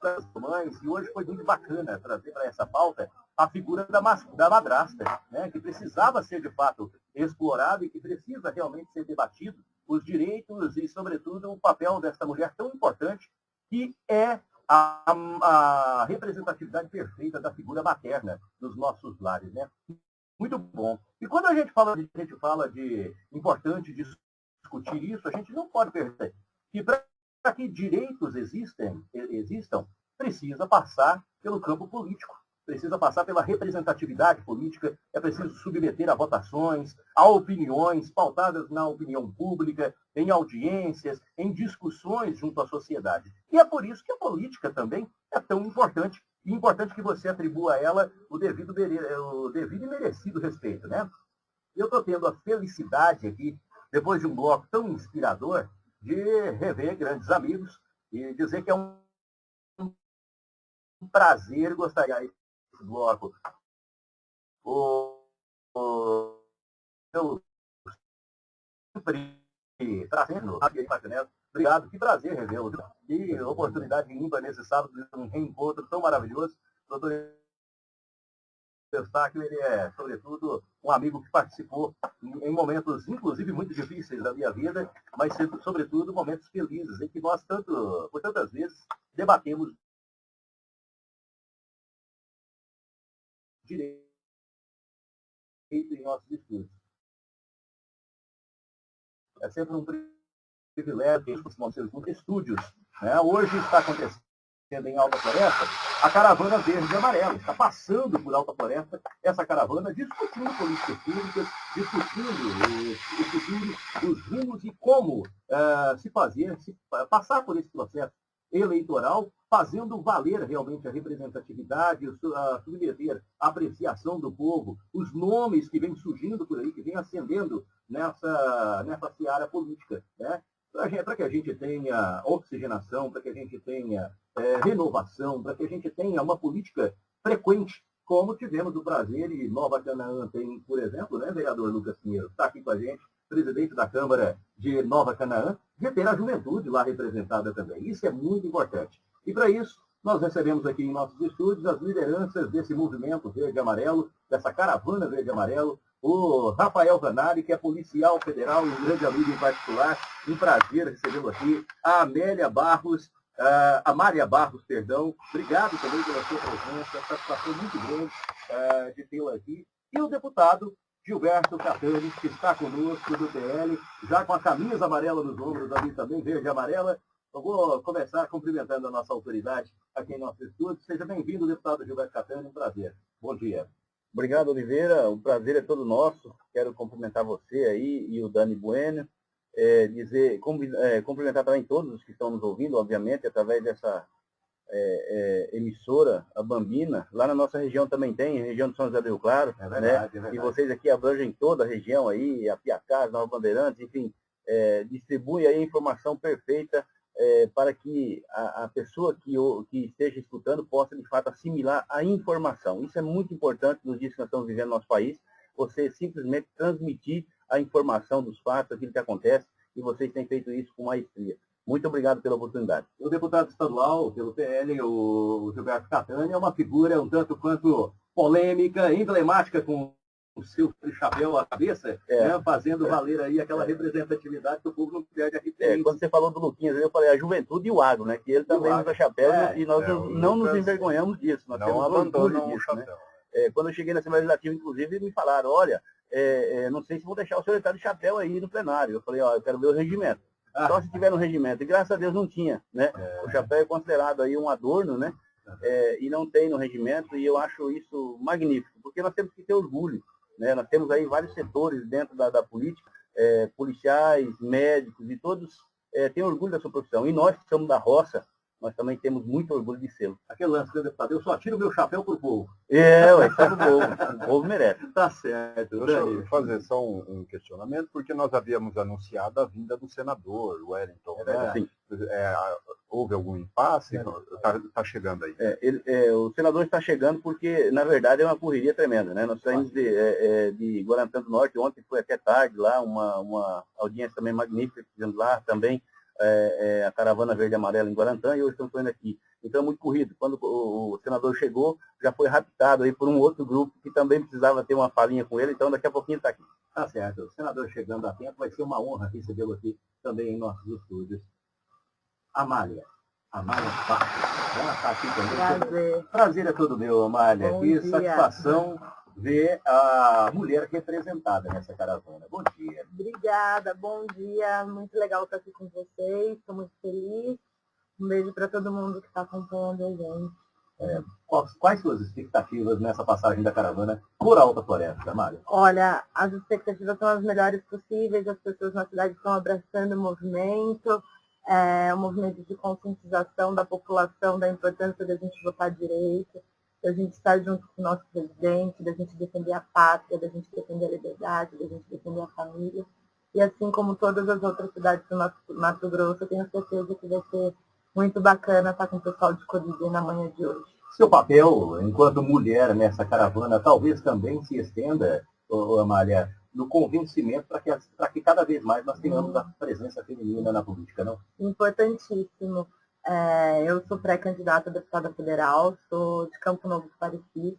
das mães. E hoje foi muito bacana trazer para essa pauta a figura da, da madrasta, né, que precisava ser de fato explorado e que precisa realmente ser debatido os direitos e, sobretudo, o papel dessa mulher tão importante que é a, a, representatividade perfeita da figura materna nos nossos lares. Né? Muito bom. E quando a gente fala de, a gente fala de importante discutir isso, a gente não pode perder que para que direitos existem, existam, precisa passar pelo campo político precisa passar pela representatividade política, é preciso submeter a votações, a opiniões pautadas na opinião pública, em audiências, em discussões junto à sociedade. E é por isso que a política também é tão importante, e importante que você atribua a ela o devido, o devido e merecido respeito. Né? Eu estou tendo a felicidade aqui, depois de um bloco tão inspirador, de rever grandes amigos e dizer que é um prazer, gostaria bloco. O, o, eu sempre trazendo Obrigado, que prazer revê-lo. Que oportunidade ímpar nesse sábado de um reencontro tão maravilhoso. Doutor Eustáquio, ele é, sobretudo, um amigo que participou em momentos, inclusive, muito difíceis da minha vida, mas, sobretudo, momentos felizes, em que nós, tanto, por tantas vezes, debatemos direito em nossos estudos. É sempre um privilégio que estúdios. Né? Hoje está acontecendo em Alta Floresta a caravana verde e amarela. Está passando por Alta Floresta essa caravana discutindo políticas públicas, discutindo discutindo os rumos e como uh, se fazer, se, uh, passar por esse processo eleitoral, fazendo valer realmente a representatividade, a submeter a apreciação do povo, os nomes que vêm surgindo por aí, que vêm ascendendo nessa, nessa seara política. Né? Para que a gente tenha oxigenação, para que a gente tenha é, renovação, para que a gente tenha uma política frequente, como tivemos o prazer e Nova Canaã tem, por exemplo, né, vereador Lucas Pinheiro, está aqui com a gente, presidente da Câmara de Nova Canaã, de ter a juventude lá representada também. Isso é muito importante. E para isso, nós recebemos aqui em nossos estúdios as lideranças desse movimento verde-amarelo, dessa caravana verde-amarelo, o Rafael Zanari, que é policial federal um grande amigo em particular. Um prazer recebê-lo aqui. A Amélia Barros, a Maria Barros, perdão. Obrigado também pela sua presença, satisfação muito grande uh, de tê-lo aqui. E o deputado Gilberto Catani, que está conosco do PL, já com a camisa amarela nos ombros ali também, verde e amarela. Eu vou começar cumprimentando a nossa autoridade aqui em nosso estúdio. Seja bem-vindo, deputado Gilberto Catani, um prazer. Bom dia. Obrigado, Oliveira. O prazer é todo nosso. Quero cumprimentar você aí e o Dani Bueno. É, dizer, é, cumprimentar também todos os que estão nos ouvindo, obviamente, através dessa é, é, emissora, a Bambina. Lá na nossa região também tem, região de São José do Rio Claro. É verdade, né? E vocês aqui abrangem toda a região aí, a Piacás, Nova Bandeirantes, enfim, é, distribui aí a informação perfeita é, para que a, a pessoa que, o, que esteja escutando possa, de fato, assimilar a informação. Isso é muito importante nos dias que nós estamos vivendo no nosso país, você simplesmente transmitir a informação dos fatos, aquilo que acontece, e vocês têm feito isso com maestria. Muito obrigado pela oportunidade. O deputado estadual pelo PL, o Gilberto Catani, é uma figura um tanto quanto polêmica, emblemática com o seu chapéu à cabeça, é. né, fazendo valer aí aquela representatividade que o povo não perde a referência. É, quando você falou do Luquinhas, eu falei a juventude e o agro, né? Que ele também usa chapéu é, e nós é, não nos envergonhamos disso. Nós não abandonam o né. chapéu. Né? É, quando eu cheguei na Assembleia Legislativa, inclusive, me falaram, olha, é, é, não sei se vou deixar o senhor estar de chapéu aí no plenário. Eu falei, ó, eu quero ver o regimento. Ah. Só se tiver no regimento. E graças a Deus não tinha, né? O chapéu é considerado aí um adorno, né? e não tem no regimento, e eu acho isso magnífico, porque nós temos que ter orgulho né? Nós temos aí vários setores dentro da, da política, é, policiais, médicos, e todos é, têm orgulho da sua profissão. E nós que somos da roça, nós também temos muito orgulho de ser. Aquele lance, né, deputado? Eu só tiro meu chapéu pro povo. É, ué, tá no povo. O povo merece. Tá certo. Deixa eu fazer só um, um, questionamento, porque nós havíamos anunciado a vinda do senador Wellington. É. Né? É, houve algum impasse? Está tá chegando aí. É, ele, é, o senador está chegando porque, na verdade, é uma correria tremenda. Né? Nós saímos de, é, é, de Guarantã do Norte, ontem foi até tarde lá, uma, uma audiência também magnífica que fizemos lá também, é, a Caravana Verde e Amarela em Guarantã, e hoje estamos indo aqui. Então é muito corrido. Quando o, o, senador chegou, já foi raptado aí por um outro grupo que também precisava ter uma falinha com ele, então daqui a pouquinho está aqui. Tá certo. O senador chegando a tempo, vai ser uma honra recebê-lo aqui também em nossos estúdios. Amália. Amália Pato. Ela está aqui também. Prazer. Prazer é todo meu, Amália. Bom que dia. satisfação ver a mulher representada nessa caravana. Bom dia. Obrigada, bom dia. Muito legal estar aqui com vocês. Estou muito feliz. Um beijo para todo mundo que está acompanhando a gente. É, quais, quais suas expectativas nessa passagem da caravana por Alta Floresta, Mário? Olha, as expectativas são as melhores possíveis, as pessoas na cidade estão abraçando o movimento, é, um movimento de conscientização da população da importância da gente votar direito, da gente estar junto com o nosso presidente, da gente defender a pátria, da gente defender a liberdade, da gente defender a família. E assim como todas as outras cidades do Mato, Mato Grosso, eu tenho certeza que vai ser muito bacana estar com o pessoal de Colíder na manhã de hoje. Seu papel enquanto mulher nessa caravana talvez também se estenda, Amália, no convencimento para que, que cada vez mais nós tenhamos a presença feminina na política, não? Importantíssimo. É, eu sou pré-candidata a deputada federal, sou de Campo Novo do Pareci.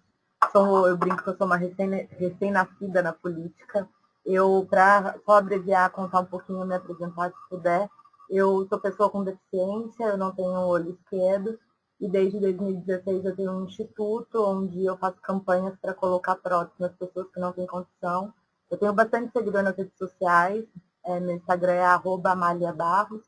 Sou, eu brinco que eu sou uma recém-nascida na política. Eu, para só abreviar, contar um pouquinho, me apresentar se puder, eu sou pessoa com deficiência, eu não tenho olho esquerdo, e desde 2016 eu tenho um instituto onde eu faço campanhas para colocar próteses nas pessoas que não têm condição. Eu tenho bastante seguidor nas redes sociais, é, meu Instagram é arroba Barros,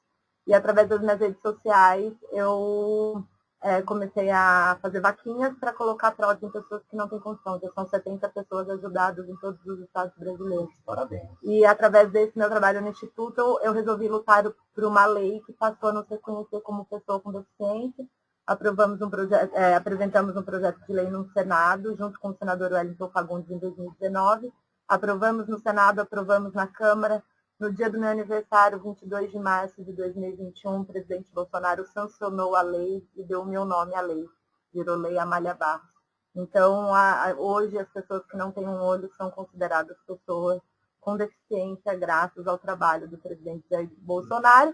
e através das minhas redes sociais eu é, comecei a fazer vaquinhas para colocar prótese em pessoas que não têm condição. Já são 70 pessoas ajudadas em todos os estados brasileiros. Parabéns. E através desse meu trabalho no Instituto, eu resolvi lutar por uma lei que passou a nos reconhecer como pessoa com deficiência. Aprovamos um projeto, é, apresentamos um projeto de lei no Senado, junto com o senador Wellington Fagundes em 2019. Aprovamos no Senado, aprovamos na Câmara, no dia do meu aniversário, 22 de março de 2021, o presidente Bolsonaro sancionou a lei e deu o meu nome à lei. Virou Lei Amália Barros. Então, a, a, hoje, as pessoas que não têm um olho são consideradas pessoas com deficiência, graças ao trabalho do presidente Jair Bolsonaro,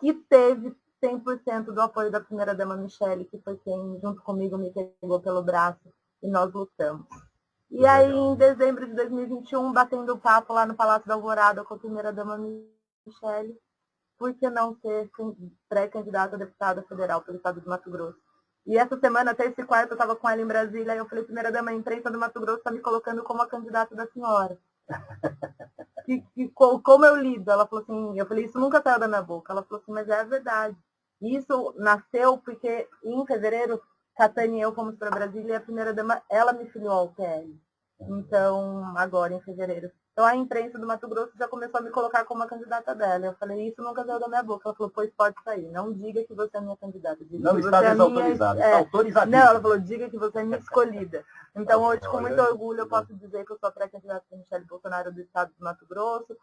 que teve 100% do apoio da primeira-dama Michele, que foi quem, junto comigo, me pegou pelo braço e nós lutamos. E aí, em dezembro de 2021, batendo papo lá no Palácio da Alvorada com a primeira-dama Michele, por que não ser pré-candidata a deputada federal pelo estado de Mato Grosso? E essa semana, até esse quarto, eu estava com ela em Brasília, e eu falei, primeira dama, a imprensa do Mato Grosso está me colocando como a candidata da senhora. que, que, como eu lido? Ela falou assim, eu falei, isso nunca saiu da minha boca. Ela falou assim, mas é verdade. Isso nasceu porque em fevereiro, Catane e eu fomos para Brasília e a primeira dama, ela me filiou ao PL. Então, agora em fevereiro. Então a imprensa do Mato Grosso já começou a me colocar como a candidata dela. Eu falei, isso nunca saiu da minha boca. Ela falou, pois pode sair. Não diga que você é minha candidata. Diga não está é desautorizada, minha... está autorizada. Não, ela falou, diga que você é minha escolhida. Então hoje, com muito orgulho, eu posso dizer que eu sou pré-candidata de Michele Bolsonaro do Estado do Mato Grosso.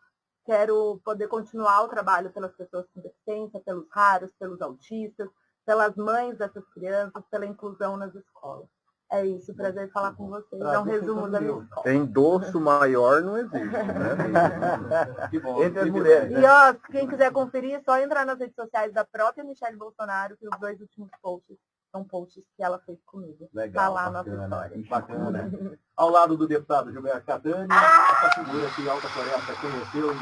Quero poder continuar o trabalho pelas pessoas com deficiência, pelos raros, pelos autistas, pelas mães dessas crianças, pela inclusão nas escolas. É isso, prazer falar com vocês. É um resumo da minha escola. Endosso maior não existe, né? Entre as mulheres. E ó, quem quiser conferir, é só entrar nas redes sociais da própria Michelle Bolsonaro, que os dois últimos posts são posts que ela fez comigo. Legal. Tá lá bacana, nossa história. Bacana. Ao lado do deputado Gilberto Catani, ah! essa figura que Alta Floresta conheceu em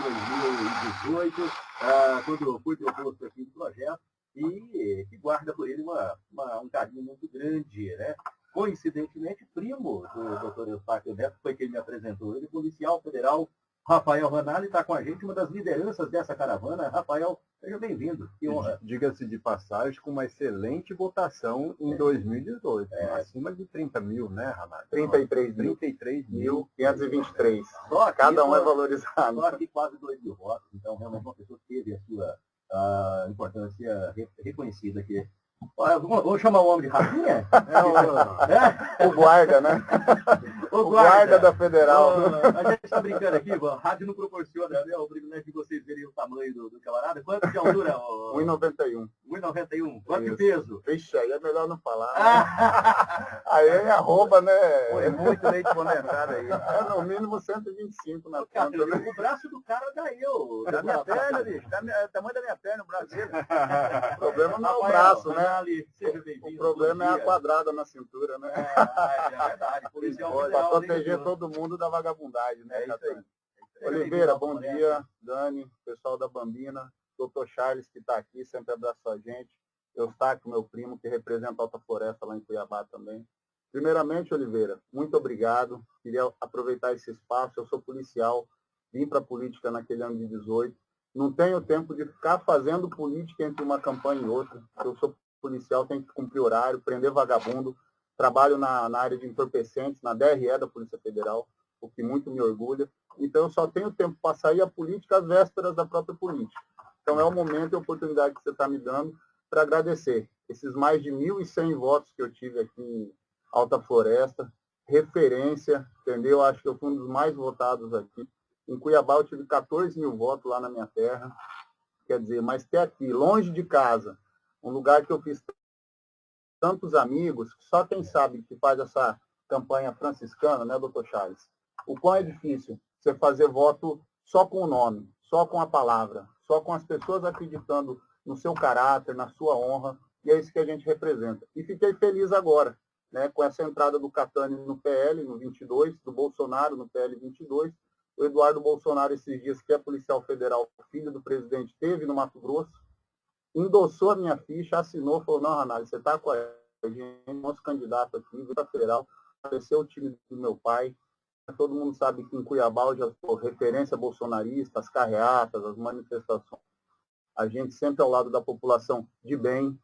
2018, uh, quando foi proposto aqui o projeto, e que guarda por ele uma, uma, um carinho muito grande, né? coincidentemente, primo do doutor Eustáquio Neto, foi quem me apresentou ele, policial federal Rafael Ranalli está com a gente, uma das lideranças dessa caravana. Rafael, seja bem-vindo. Que honra. Diga-se de passagem, com uma excelente votação em é. 2018. É. Acima de 30 mil, né, Ranalli? 33 mil. 33 mil. 523. Só aqui, Cada um é valorizado. Só aqui quase 2 mil votos. Então, realmente, uma pessoa que teve a sua uh, importância reconhecida aqui Vou chamar o homem de rafinha? É, o, é? o, guarda, né? O, o guarda. guarda. da Federal. a gente está brincando aqui, a rádio não proporciona né, o privilégio de vocês verem o tamanho do, do camarada. Quanto de altura? 1,91. 1,91. Quanto de peso? Vixe, aí é melhor não falar. Né? aí é arroba, né? É muito leite condensado aí. É no mínimo 125 na conta. Né? O braço do cara dá eu. Da minha perna, bicho. Da minha, tamanho da minha perna, o braço O problema não é o braço, né? Ali, seja bem-vindo. O problema é a quadrada na cintura, né? É, é verdade. Para proteger todo mundo da vagabundagem, né? É isso aí. Oliveira, bom dia. Dani, pessoal da Bambina. Doutor Charles, que está aqui, sempre abraçou a gente. Eustáquio, meu primo, que representa a Alta Floresta lá em Cuiabá também. Primeiramente, Oliveira, muito obrigado. Queria aproveitar esse espaço. Eu sou policial, vim para a política naquele ano de 18. Não tenho tempo de ficar fazendo política entre uma campanha e outra. Eu sou policial tem que cumprir horário, prender vagabundo. Trabalho na, na área de entorpecentes, na DRE da Polícia Federal, o que muito me orgulha. Então, eu só tenho tempo para sair a política às vésperas da própria política. Então, é o momento e a oportunidade que você está me dando para agradecer esses mais de 1.100 votos que eu tive aqui em Alta Floresta, referência, entendeu? Acho que eu fui um dos mais votados aqui. Em Cuiabá eu tive 14 mil votos lá na minha terra. Quer dizer, mas ter aqui, longe de casa, um lugar que eu fiz tantos amigos, só quem sabe que faz essa campanha franciscana, né, doutor Charles? O quão é difícil você fazer voto só com o nome, só com a palavra, só com as pessoas acreditando no seu caráter, na sua honra, e é isso que a gente representa. E fiquei feliz agora, né, com essa entrada do Catani no PL, no 22, do Bolsonaro no PL 22, o Eduardo Bolsonaro, esses dias, que é policial federal, filho do presidente, teve no Mato Grosso, endossou a minha ficha, assinou, falou, não, Ranalho, você está com a gente, nosso candidato aqui, para federal, apareceu o time do meu pai. Todo mundo sabe que em Cuiabá eu já sou referência bolsonarista, as carreatas, as manifestações. A gente sempre ao lado da população de bem,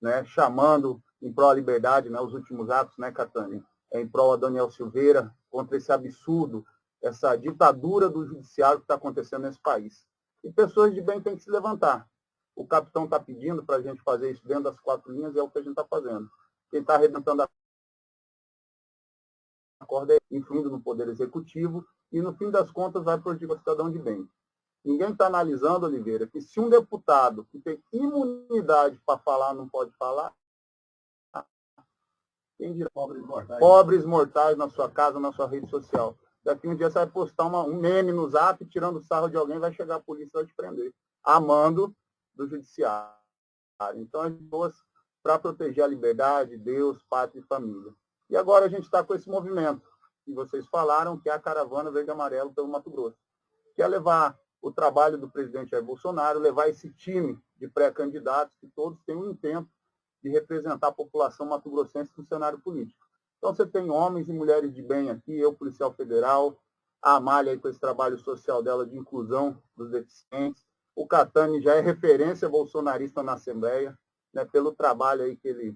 né, chamando em prol da liberdade, né, os últimos atos, né, Catânia, é em prol a Daniel Silveira, contra esse absurdo, essa ditadura do judiciário que está acontecendo nesse país. E pessoas de bem têm que se levantar. O capitão está pedindo para a gente fazer isso dentro das quatro linhas, é o que a gente está fazendo. Quem está arrebentando a corda é influindo no Poder Executivo e, no fim das contas, vai prejudicar o cidadão de bem. Ninguém está analisando, Oliveira, que se um deputado que tem imunidade para falar não pode falar, quem dirá pobres mortais. pobres mortais na sua casa, na sua rede social. Daqui um dia você vai postar uma, um meme no zap tirando sarro de alguém, vai chegar a polícia e vai te prender. Amando do judiciário. Então, as pessoas, para proteger a liberdade, Deus, pátria e família. E agora a gente está com esse movimento, que vocês falaram, que é a Caravana Verde e Amarelo pelo Mato Grosso. Que é levar o trabalho do presidente Jair Bolsonaro, levar esse time de pré-candidatos, que todos têm um intento de representar a população mato-grossense no cenário político. Então você tem homens e mulheres de bem aqui, eu, policial federal, a Amália com esse trabalho social dela de inclusão dos deficientes, o Catani já é referência bolsonarista na Assembleia, né, pelo trabalho aí que ele,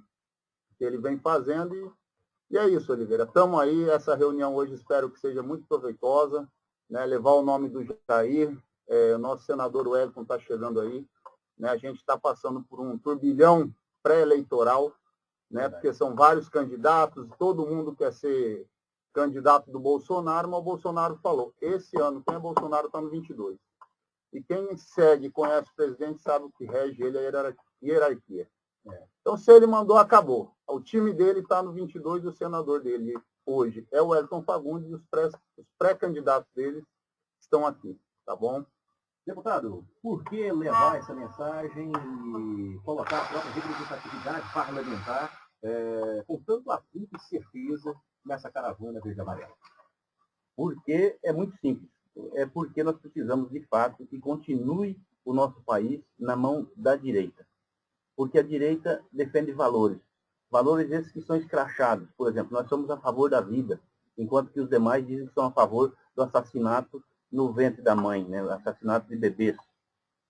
que ele vem fazendo. E, e é isso, Oliveira. Estamos aí, essa reunião hoje espero que seja muito proveitosa, né, levar o nome do Jair, é, o nosso senador Wellington está chegando aí, né, a gente está passando por um turbilhão pré-eleitoral, né, porque são vários candidatos, todo mundo quer ser candidato do Bolsonaro, mas o Bolsonaro falou, esse ano quem é Bolsonaro está no 22. E quem segue, conhece o presidente, sabe o que rege ele a hierarquia. É. Então, se ele mandou, acabou. O time dele está no 22 e o senador dele hoje é o Elton Fagundes e os pré-candidatos dele estão aqui, tá bom? Deputado, por que levar essa mensagem e colocar a própria representatividade parlamentar é, com tanto afinco e certeza nessa caravana verde amarela? Porque é muito simples. É porque nós precisamos, de fato, que continue o nosso país na mão da direita. Porque a direita defende valores. Valores esses que são escrachados. Por exemplo, nós somos a favor da vida, enquanto que os demais dizem que são a favor do assassinato no ventre da mãe, né? assassinato de bebês.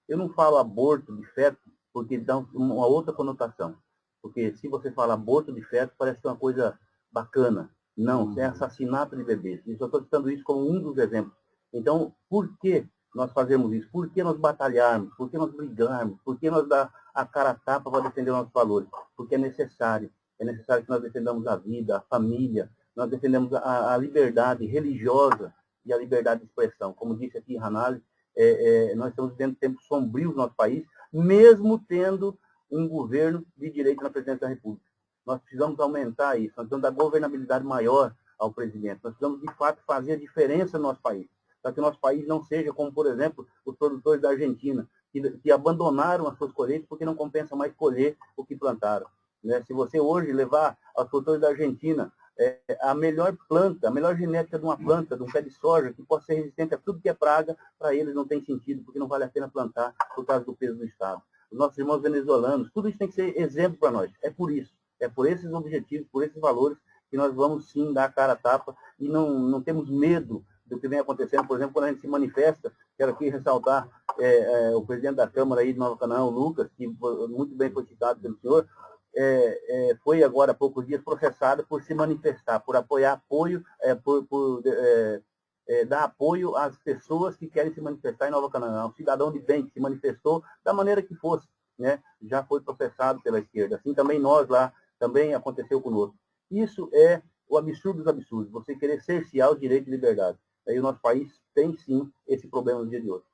Eu não falo aborto de feto porque dá uma outra conotação. Porque se você fala aborto de feto, parece uma coisa bacana. Não, é assassinato de bebês. E só estou citando isso como um dos exemplos. Então, por que nós fazemos isso? Por que nós batalharmos? Por que nós brigarmos? Por que nós dar a cara a tapa para defender nossos valores? Porque é necessário. É necessário que nós defendamos a vida, a família, nós defendemos a, a liberdade religiosa, e a liberdade de expressão. Como disse aqui Hanali, é, é, nós estamos vivendo tempos sombrios no nosso país, mesmo tendo um governo de direito na presidência da República. Nós precisamos aumentar isso, nós precisamos dar governabilidade maior ao presidente. Nós precisamos, de fato, fazer a diferença no nosso país, para que o nosso país não seja como, por exemplo, os produtores da Argentina, que, que abandonaram as suas colheitas porque não compensa mais colher o que plantaram. Né? Se você hoje levar aos produtores da Argentina é, a melhor planta, a melhor genética de uma planta, de um pé de soja, que possa ser resistente a tudo que é praga, para eles não tem sentido, porque não vale a pena plantar por causa do peso do Estado. Os nossos irmãos venezuelanos, tudo isso tem que ser exemplo para nós. É por isso, é por esses objetivos, por esses valores, que nós vamos sim dar a cara a tapa e não, não temos medo do que vem acontecendo. Por exemplo, quando a gente se manifesta, quero aqui ressaltar é, é, o presidente da Câmara aí de Nova Canaã, o Lucas, que muito bem foi citado pelo senhor, é, é, foi agora há poucos dias processada por se manifestar, por apoiar apoio, é, por, por é, é, dar apoio às pessoas que querem se manifestar em Nova Canaã. Um cidadão de bem que se manifestou da maneira que fosse, né, já foi processado pela esquerda. Assim também nós lá, também aconteceu conosco. Isso é o absurdo dos absurdos, você querer cercear o direito de liberdade. Aí o nosso país tem sim esse problema no dia de hoje.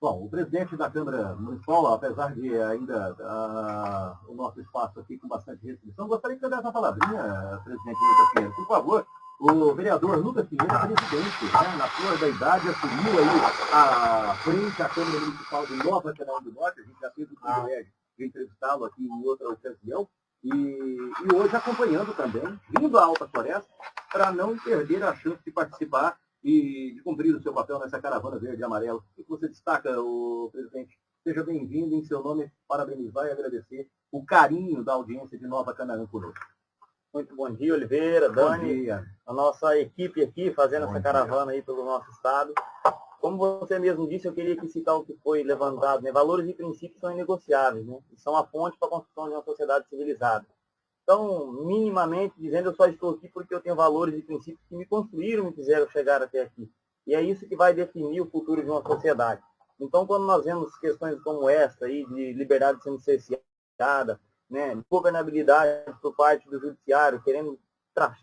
Bom, o presidente da Câmara Municipal, apesar de ainda uh, o nosso espaço aqui com bastante restrição, gostaria que você desse uma palavrinha, presidente Lucas Pinheiro. Por favor, o vereador Lucas Pinheiro, presidente, né, na flor da idade, assumiu aí a frente à Câmara Municipal de Nova Canal do Norte. A gente já teve o privilégio de entrevistá-lo aqui em outra ocasião. E, e hoje acompanhando também, vindo à Alta Floresta, para não perder a chance de participar e de cumprir o seu papel nessa caravana verde e amarelo. O que você destaca, o presidente? Seja bem-vindo em seu nome, parabenizar e agradecer o carinho da audiência de Nova Canaã conosco. Muito bom dia, Oliveira, Dani, dia. a nossa equipe aqui fazendo bom essa dia. caravana aí pelo nosso estado. Como você mesmo disse, eu queria que citar o que foi levantado. Né? Valores e princípios são inegociáveis, né? E são a fonte para a construção de uma sociedade civilizada. Então, minimamente dizendo, eu só estou aqui porque eu tenho valores e princípios que me construíram, me fizeram chegar até aqui. E é isso que vai definir o futuro de uma sociedade. Então, quando nós vemos questões como essa aí, de liberdade sendo cerceada, né, governabilidade por parte do judiciário, querendo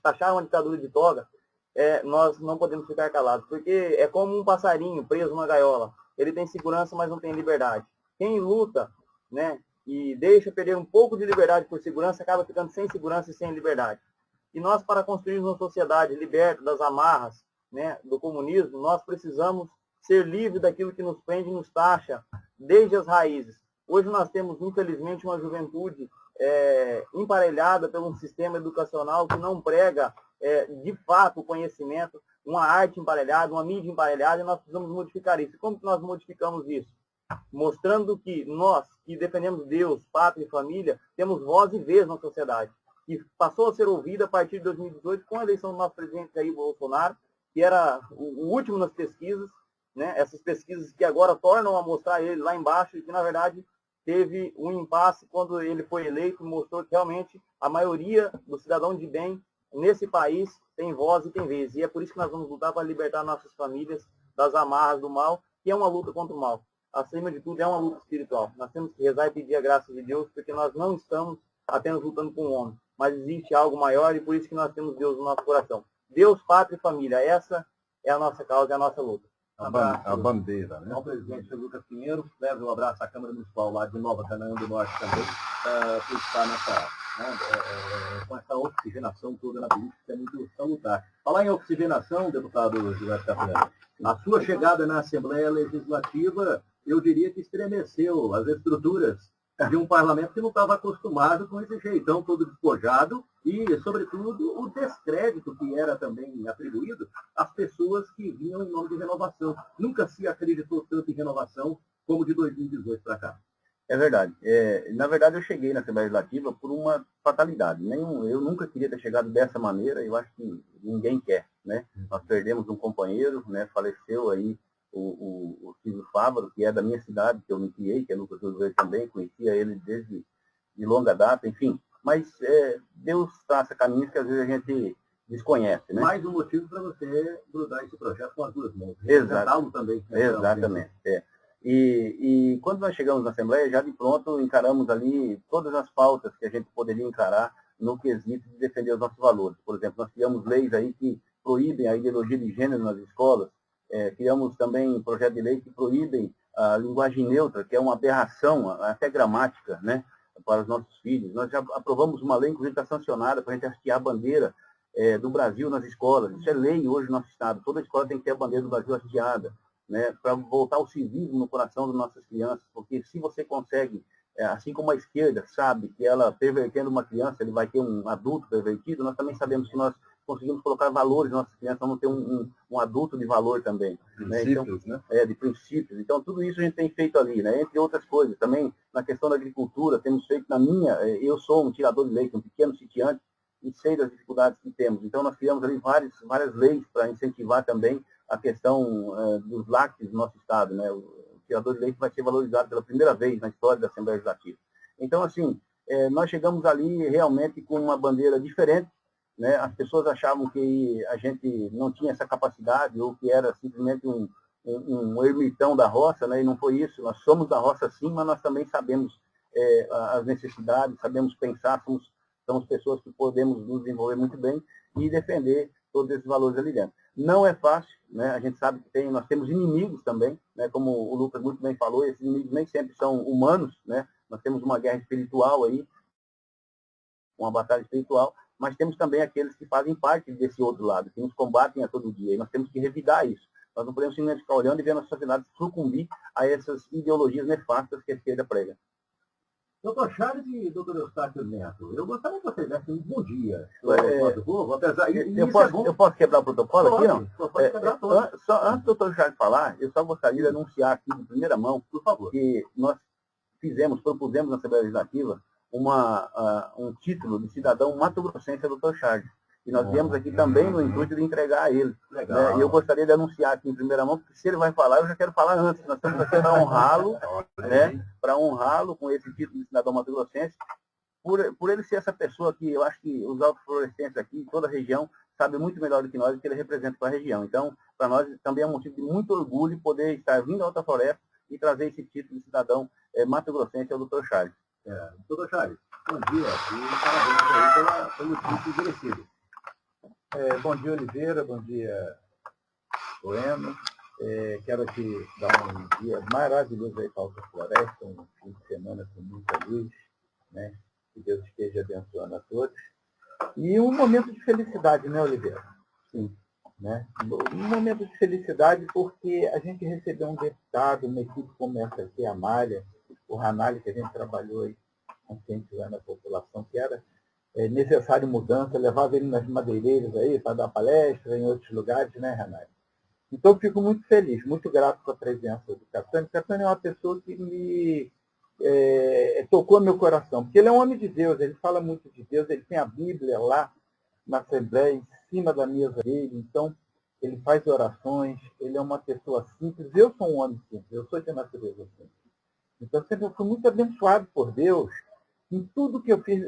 taxar uma ditadura de toga, é, nós não podemos ficar calados, porque é como um passarinho preso numa gaiola. Ele tem segurança, mas não tem liberdade. Quem luta né, e deixa perder um pouco de liberdade por segurança, acaba ficando sem segurança e sem liberdade. E nós, para construir uma sociedade liberta das amarras né, do comunismo, nós precisamos ser livres daquilo que nos prende e nos taxa desde as raízes. Hoje nós temos, infelizmente, uma juventude é, emparelhada pelo um sistema educacional que não prega, é, de fato, o conhecimento, uma arte emparelhada, uma mídia emparelhada, e nós precisamos modificar isso. Como que nós modificamos isso? Mostrando que nós, que defendemos Deus, pátria e família, temos voz e vez na sociedade. E passou a ser ouvida a partir de 2018 com a eleição do nosso presidente Jair Bolsonaro, que era o último nas pesquisas, né? essas pesquisas que agora tornam a mostrar ele lá embaixo e que, na verdade, teve um impasse quando ele foi eleito, mostrou que realmente a maioria do cidadão de bem nesse país tem voz e tem vez. E é por isso que nós vamos lutar para libertar nossas famílias das amarras do mal, que é uma luta contra o mal. Acima de tudo, é uma luta espiritual. Nós temos que rezar e pedir a graça de Deus, porque nós não estamos apenas lutando com o homem, mas existe algo maior e por isso que nós temos Deus no nosso coração. Deus, pátria e família, essa é a nossa causa, é a nossa luta. A, ban a bandeira, né? Ao presidente Lucas Pinheiro, leve um abraço à Câmara Municipal lá de Nova Canaã do Norte também, uh, por estar nessa, né, é, é, com essa oxigenação toda na política, que é muito salutar. Falar em oxigenação, deputado Gilberto Capelano, a sua chegada na Assembleia Legislativa, eu diria que estremeceu as estruturas de um parlamento que não estava acostumado com esse jeitão todo despojado e, sobretudo, o descrédito que era também atribuído às pessoas que vinham em nome de renovação. Nunca se acreditou tanto em renovação como de 2018 para cá. É verdade. É, na verdade, eu cheguei na Assembleia Legislativa por uma fatalidade. Nenhum, eu nunca queria ter chegado dessa maneira, eu acho que ninguém quer. Né? Nós perdemos um companheiro, né? faleceu aí o, o, o Silvio Fávaro, que é da minha cidade, que eu me criei, que é Lucas Oliveira também, conhecia ele desde de longa data, enfim. Mas é, Deus traça caminhos que às vezes a gente desconhece, né? Mais um motivo para você grudar esse projeto com as duas mãos. Exato. também. Né? Exatamente. É. E, e, quando nós chegamos na Assembleia, já de pronto encaramos ali todas as pautas que a gente poderia encarar no quesito de defender os nossos valores. Por exemplo, nós criamos leis aí que proíbem a ideologia de gênero nas escolas, é, criamos também um projeto de lei que proíbem a linguagem neutra, que é uma aberração, até gramática, né, para os nossos filhos. Nós já aprovamos uma lei, inclusive está sancionada, para a gente hastear a bandeira é, do Brasil nas escolas. Isso é lei hoje no nosso Estado. Toda escola tem que ter a bandeira do Brasil hasteada, né, para voltar o civismo no coração das nossas crianças, porque se você consegue, é, assim como a esquerda sabe que ela pervertendo uma criança, ele vai ter um adulto pervertido, nós também sabemos que nós conseguimos colocar valores nas nossas crianças, vamos ter um, um, um, adulto de valor também. Princípios, né? Então, né? É, de princípios. Então, tudo isso a gente tem feito ali, né? Entre outras coisas. Também, na questão da agricultura, temos feito na minha, é, eu sou um tirador de leite, um pequeno sitiante, e sei das dificuldades que temos. Então, nós criamos ali várias, várias leis para incentivar também a questão uh, dos lácteos do nosso Estado, né? O tirador de leite vai ser valorizado pela primeira vez na história da Assembleia Legislativa. Então, assim, é, nós chegamos ali realmente com uma bandeira diferente, né? As pessoas achavam que a gente não tinha essa capacidade ou que era simplesmente um, um, um ermitão da roça, né? e não foi isso. Nós somos da roça sim, mas nós também sabemos é, as necessidades, sabemos pensar, somos, somos pessoas que podemos nos desenvolver muito bem e defender todos esses valores ali dentro. Não é fácil, né? a gente sabe que tem, nós temos inimigos também, né? como o Lucas muito bem falou, esses inimigos nem sempre são humanos, né? nós temos uma guerra espiritual aí, uma batalha espiritual, mas temos também aqueles que fazem parte desse outro lado, que nos combatem a todo dia, e nós temos que revidar isso. Nós não podemos simplesmente ficar olhando e ver a nossa sociedade sucumbir a essas ideologias nefastas que a esquerda prega. Doutor Charles e doutor Eustáquio Neto, eu gostaria que vocês dessem um bom dia é, povo, apesar eu, eu, posso, é eu posso quebrar o protocolo pode, aqui, não? Pode é, é só, antes do doutor Charles falar, eu só gostaria de anunciar aqui de primeira mão, por favor, que nós fizemos, propusemos na Assembleia Legislativa uma, uh, um título de cidadão mato-grossense ao Dr. Charles. E nós viemos aqui também no intuito de entregar a ele. Né? E eu gostaria de anunciar aqui em primeira mão, porque se ele vai falar, eu já quero falar antes. Nós estamos aqui para honrá-lo, né? para honrá-lo com esse título de cidadão mato-grossense, por, por ele ser essa pessoa que eu acho que os autoflorescentes aqui, toda a região, sabe muito melhor do que nós o que ele representa para a região. Então, para nós também é um motivo de muito orgulho poder estar vindo à Alta Floresta e trazer esse título de cidadão é, mato-grossense ao Dr. Charles. É, doutor Charles, bom dia e parabéns aí pelo título merecido. É, bom dia, Oliveira, bom dia, Bueno. É, quero aqui dar um dia maravilhoso aí para a Floresta, um fim de semana com muita luz, né? Que Deus esteja abençoando a todos. E um momento de felicidade, né, Oliveira? Sim. Né? Um momento de felicidade porque a gente recebeu um deputado, uma equipe como essa aqui, a Malha, o Ranalho, que a gente trabalhou aí, conscientizando a população, que era é, necessário mudança, levava ele nas madeireiras aí para dar palestra em outros lugares, né, Ranalho? Então, fico muito feliz, muito grato com a presença do Catani. O Catani é uma pessoa que me é, tocou meu coração, porque ele é um homem de Deus, ele fala muito de Deus, ele tem a Bíblia lá na Assembleia, em cima da mesa dele, então ele faz orações, ele é uma pessoa simples. Eu sou um homem simples, eu sou de natureza simples. Então, sempre eu fui muito abençoado por Deus em tudo que eu fiz,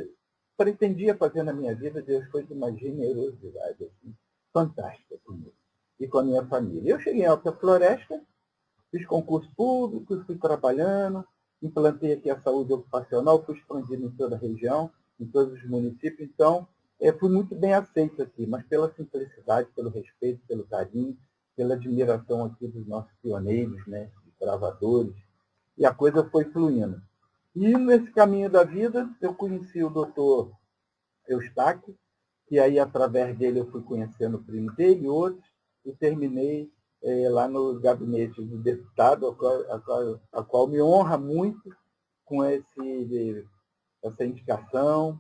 pretendia fazer na minha vida, Deus foi de uma generosidade assim, fantástica comigo e com a minha família. Eu cheguei em Alta Floresta, fiz concurso público, fui trabalhando, implantei aqui a saúde ocupacional, fui expandido em toda a região, em todos os municípios, então é, fui muito bem aceito aqui, mas pela simplicidade, pelo respeito, pelo carinho, pela admiração aqui dos nossos pioneiros, né, gravadores, e a coisa foi fluindo. E nesse caminho da vida, eu conheci o doutor Eustáquio, e aí através dele eu fui conhecendo o primo dele e outros, e terminei é, lá no gabinete do deputado, a qual, a, qual, a qual, me honra muito com esse, essa indicação,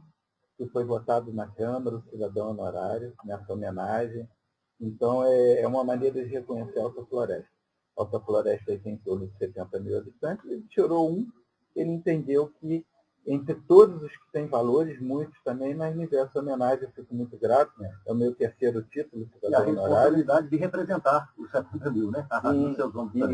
que foi votado na Câmara, o cidadão honorário, nessa homenagem. Então, é, é uma maneira de reconhecer a Alta Floresta. Alta Floresta tem em torno de 70 mil habitantes, ele tirou um, ele entendeu que entre todos os que têm valores, muitos também, mas me deu essa homenagem, eu fico muito grato, né? É o meu terceiro título. E a responsabilidade de representar os 70 mil, né? Sim,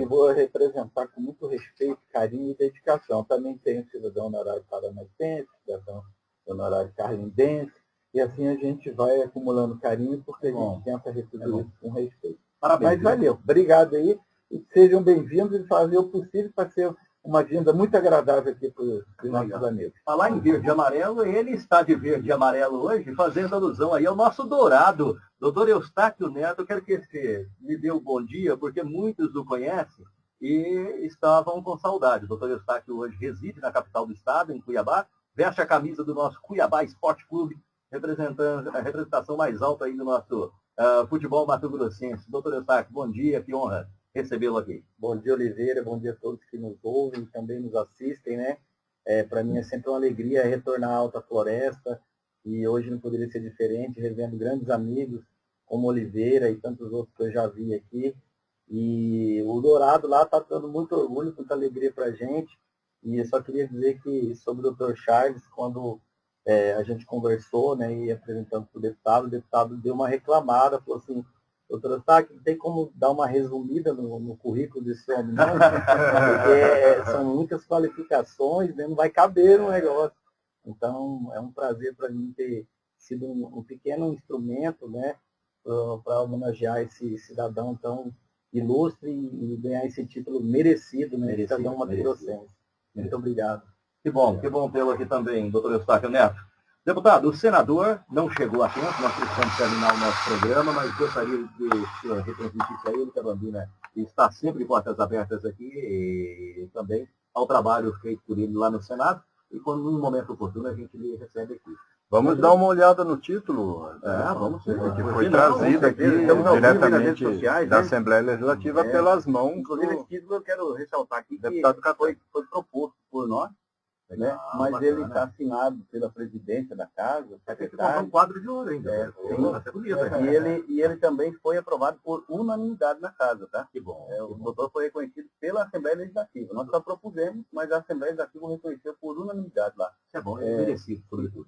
e vou representar com muito respeito, carinho e dedicação. Também tenho cidadão honorário paranaense, cidadão honorário carlindense, e assim a gente vai acumulando carinho, porque a gente tenta receber é isso com respeito. Parabéns. Mas valeu, obrigado aí, e sejam bem-vindos e fazer o possível para ser uma vinda muito agradável aqui para os nossos amigos. Falar em verde e amarelo, ele está de verde e amarelo hoje, fazendo alusão aí ao nosso dourado, doutor Eustáquio Neto. Quero que você me dê um bom dia, porque muitos o conhecem e estavam com saudade. O doutor Eustáquio hoje reside na capital do estado, em Cuiabá, veste a camisa do nosso Cuiabá Esporte Clube, representando a representação mais alta aí do nosso uh, futebol mato-grossense. Doutor Eustáquio, bom dia, que honra recebê-lo aqui. Bom dia, Oliveira. Bom dia a todos que nos ouvem e também nos assistem, né? É, Para mim é sempre uma alegria retornar à Alta Floresta e hoje não poderia ser diferente, revendo grandes amigos como Oliveira e tantos outros que eu já vi aqui. E o Dourado lá está dando muito orgulho, muita alegria para a gente. E eu só queria dizer que sobre o Dr. Charles, quando é, a gente conversou né, e apresentando para o deputado, o deputado deu uma reclamada, falou assim, Doutora Sack, tem como dar uma resumida no, no currículo desse homem, não? Porque é, são muitas qualificações, né? não vai caber no negócio. Então, é um prazer para mim ter sido um, um pequeno instrumento né, para homenagear esse cidadão tão ilustre e, ganhar esse título merecido, né, merecido, cidadão mato Muito obrigado. Que bom, que bom tê-lo aqui também, doutor Eustáquio Neto. Deputado, o senador não chegou a tempo, nós precisamos terminar o nosso programa, mas gostaria de retransmitir para ele que a Bambina está sempre de portas abertas aqui e também ao trabalho feito por ele lá no Senado e quando num momento oportuno a gente lhe recebe aqui. Vamos dar uma olhada no título. É, vamos sim. Que foi trazido aqui diretamente sociais, da né? Assembleia Legislativa é, pelas mãos. Inclusive, esse título eu quero ressaltar aqui que deputado foi, foi proposto né? Mas bacana. ele está assinado pela presidência da casa. É que um quadro de ouro ainda. É, sim, bonito, é, e, ele, e ele também foi aprovado por unanimidade na casa, tá? Que bom. É, o doutor foi reconhecido pela Assembleia Legislativa. Nós só propusemos, mas a Assembleia Legislativa reconheceu por unanimidade lá. Isso é bom, é, merecido, sobretudo.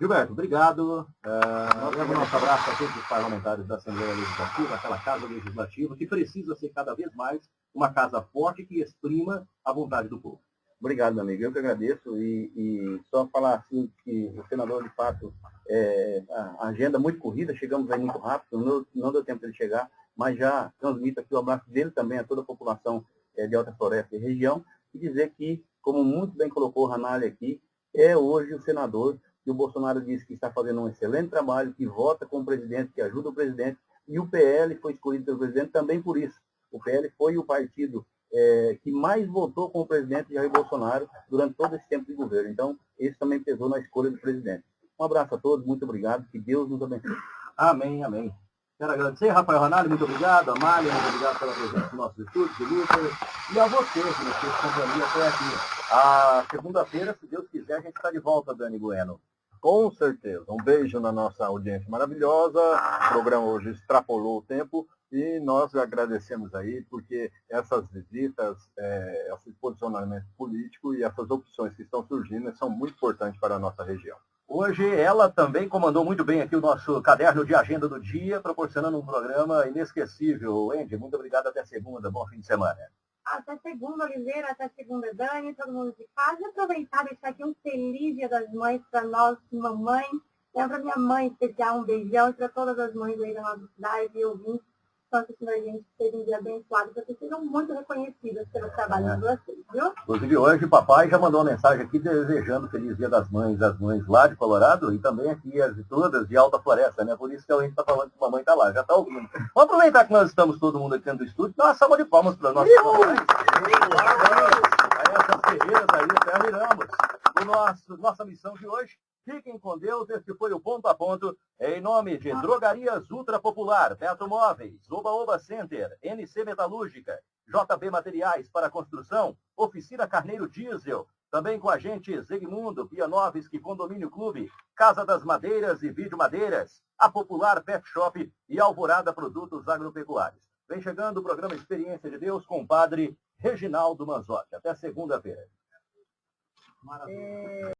Gilberto, obrigado. Uh, leva o nosso abraço a todos os parlamentares da Assembleia Legislativa, aquela casa legislativa que precisa ser cada vez mais uma casa forte que exprima a vontade do povo. Obrigado, amigo. Eu que agradeço e, e, só falar assim que o senador, de fato, é, a agenda muito corrida, chegamos aí muito rápido, não, não deu tempo de chegar, mas já transmito aqui o abraço dele também a toda a população é, de Alta Floresta e região e dizer que, como muito bem colocou o Ranalho aqui, é hoje o senador que o Bolsonaro disse que está fazendo um excelente trabalho, que vota com o presidente, que ajuda o presidente, e o PL foi escolhido pelo presidente também por isso. O PL foi o partido é, que mais votou com o presidente Jair Bolsonaro durante todo esse tempo de governo. Então, isso também pesou na escolha do presidente. Um abraço a todos, muito obrigado, que Deus nos abençoe. Amém, amém. Quero agradecer, Rafael Ronaldo, muito obrigado. Amália, muito obrigado pela presença no nosso estúdio, Lucas. E a você, que nos fez companhia até aqui. A segunda-feira, se Deus quiser, a gente está de volta, Dani Bueno. Com certeza. Um beijo na nossa audiência maravilhosa. O programa hoje extrapolou o tempo E nós agradecemos aí, porque essas visitas, é, esse posicionamento político e essas opções que estão surgindo são muito importantes para a nossa região. Hoje ela também comandou muito bem aqui o nosso caderno de agenda do dia, proporcionando um programa inesquecível. Andy, muito obrigado. Até segunda. Bom fim de semana. Até segunda, Oliveira. Até segunda, Dani. Todo mundo de casa. E aproveitar e deixar aqui um feliz Dia das Mães para nós, mamães. É para minha mãe especial, um beijão. E para todas as mães aí da nossa cidade e ouvintes tanto que a gente seja um dia abençoado, que vocês sejam muito reconhecidas pelo trabalho é. de vocês, viu? Inclusive hoje o papai já mandou uma mensagem aqui desejando Feliz Dia das Mães, as mães lá de Colorado e também aqui as todas de Alta Floresta, né? Por isso que a gente está falando que a mamãe está lá, já está ouvindo. Vamos aproveitar que nós estamos todo mundo aqui dentro do estúdio, dar uma salva de palmas para nós. mamães. Parabéns a essas aí, terminamos o nosso, nossa missão de hoje. Fiquem com Deus, esse foi o Ponto a Ponto, em nome de Drogarias Ultra Popular, Petro Móveis, Oba Oba Center, NC Metalúrgica, JB Materiais para Construção, Oficina Carneiro Diesel, também com a gente Zegmundo, Pianovski Condomínio Clube, Casa das Madeiras e Vídeo Madeiras, a Popular Pet Shop e Alvorada Produtos Agropecuários. Vem chegando o programa Experiência de Deus com o padre Reginaldo Manzotti. Até segunda-feira. Maravilha. É...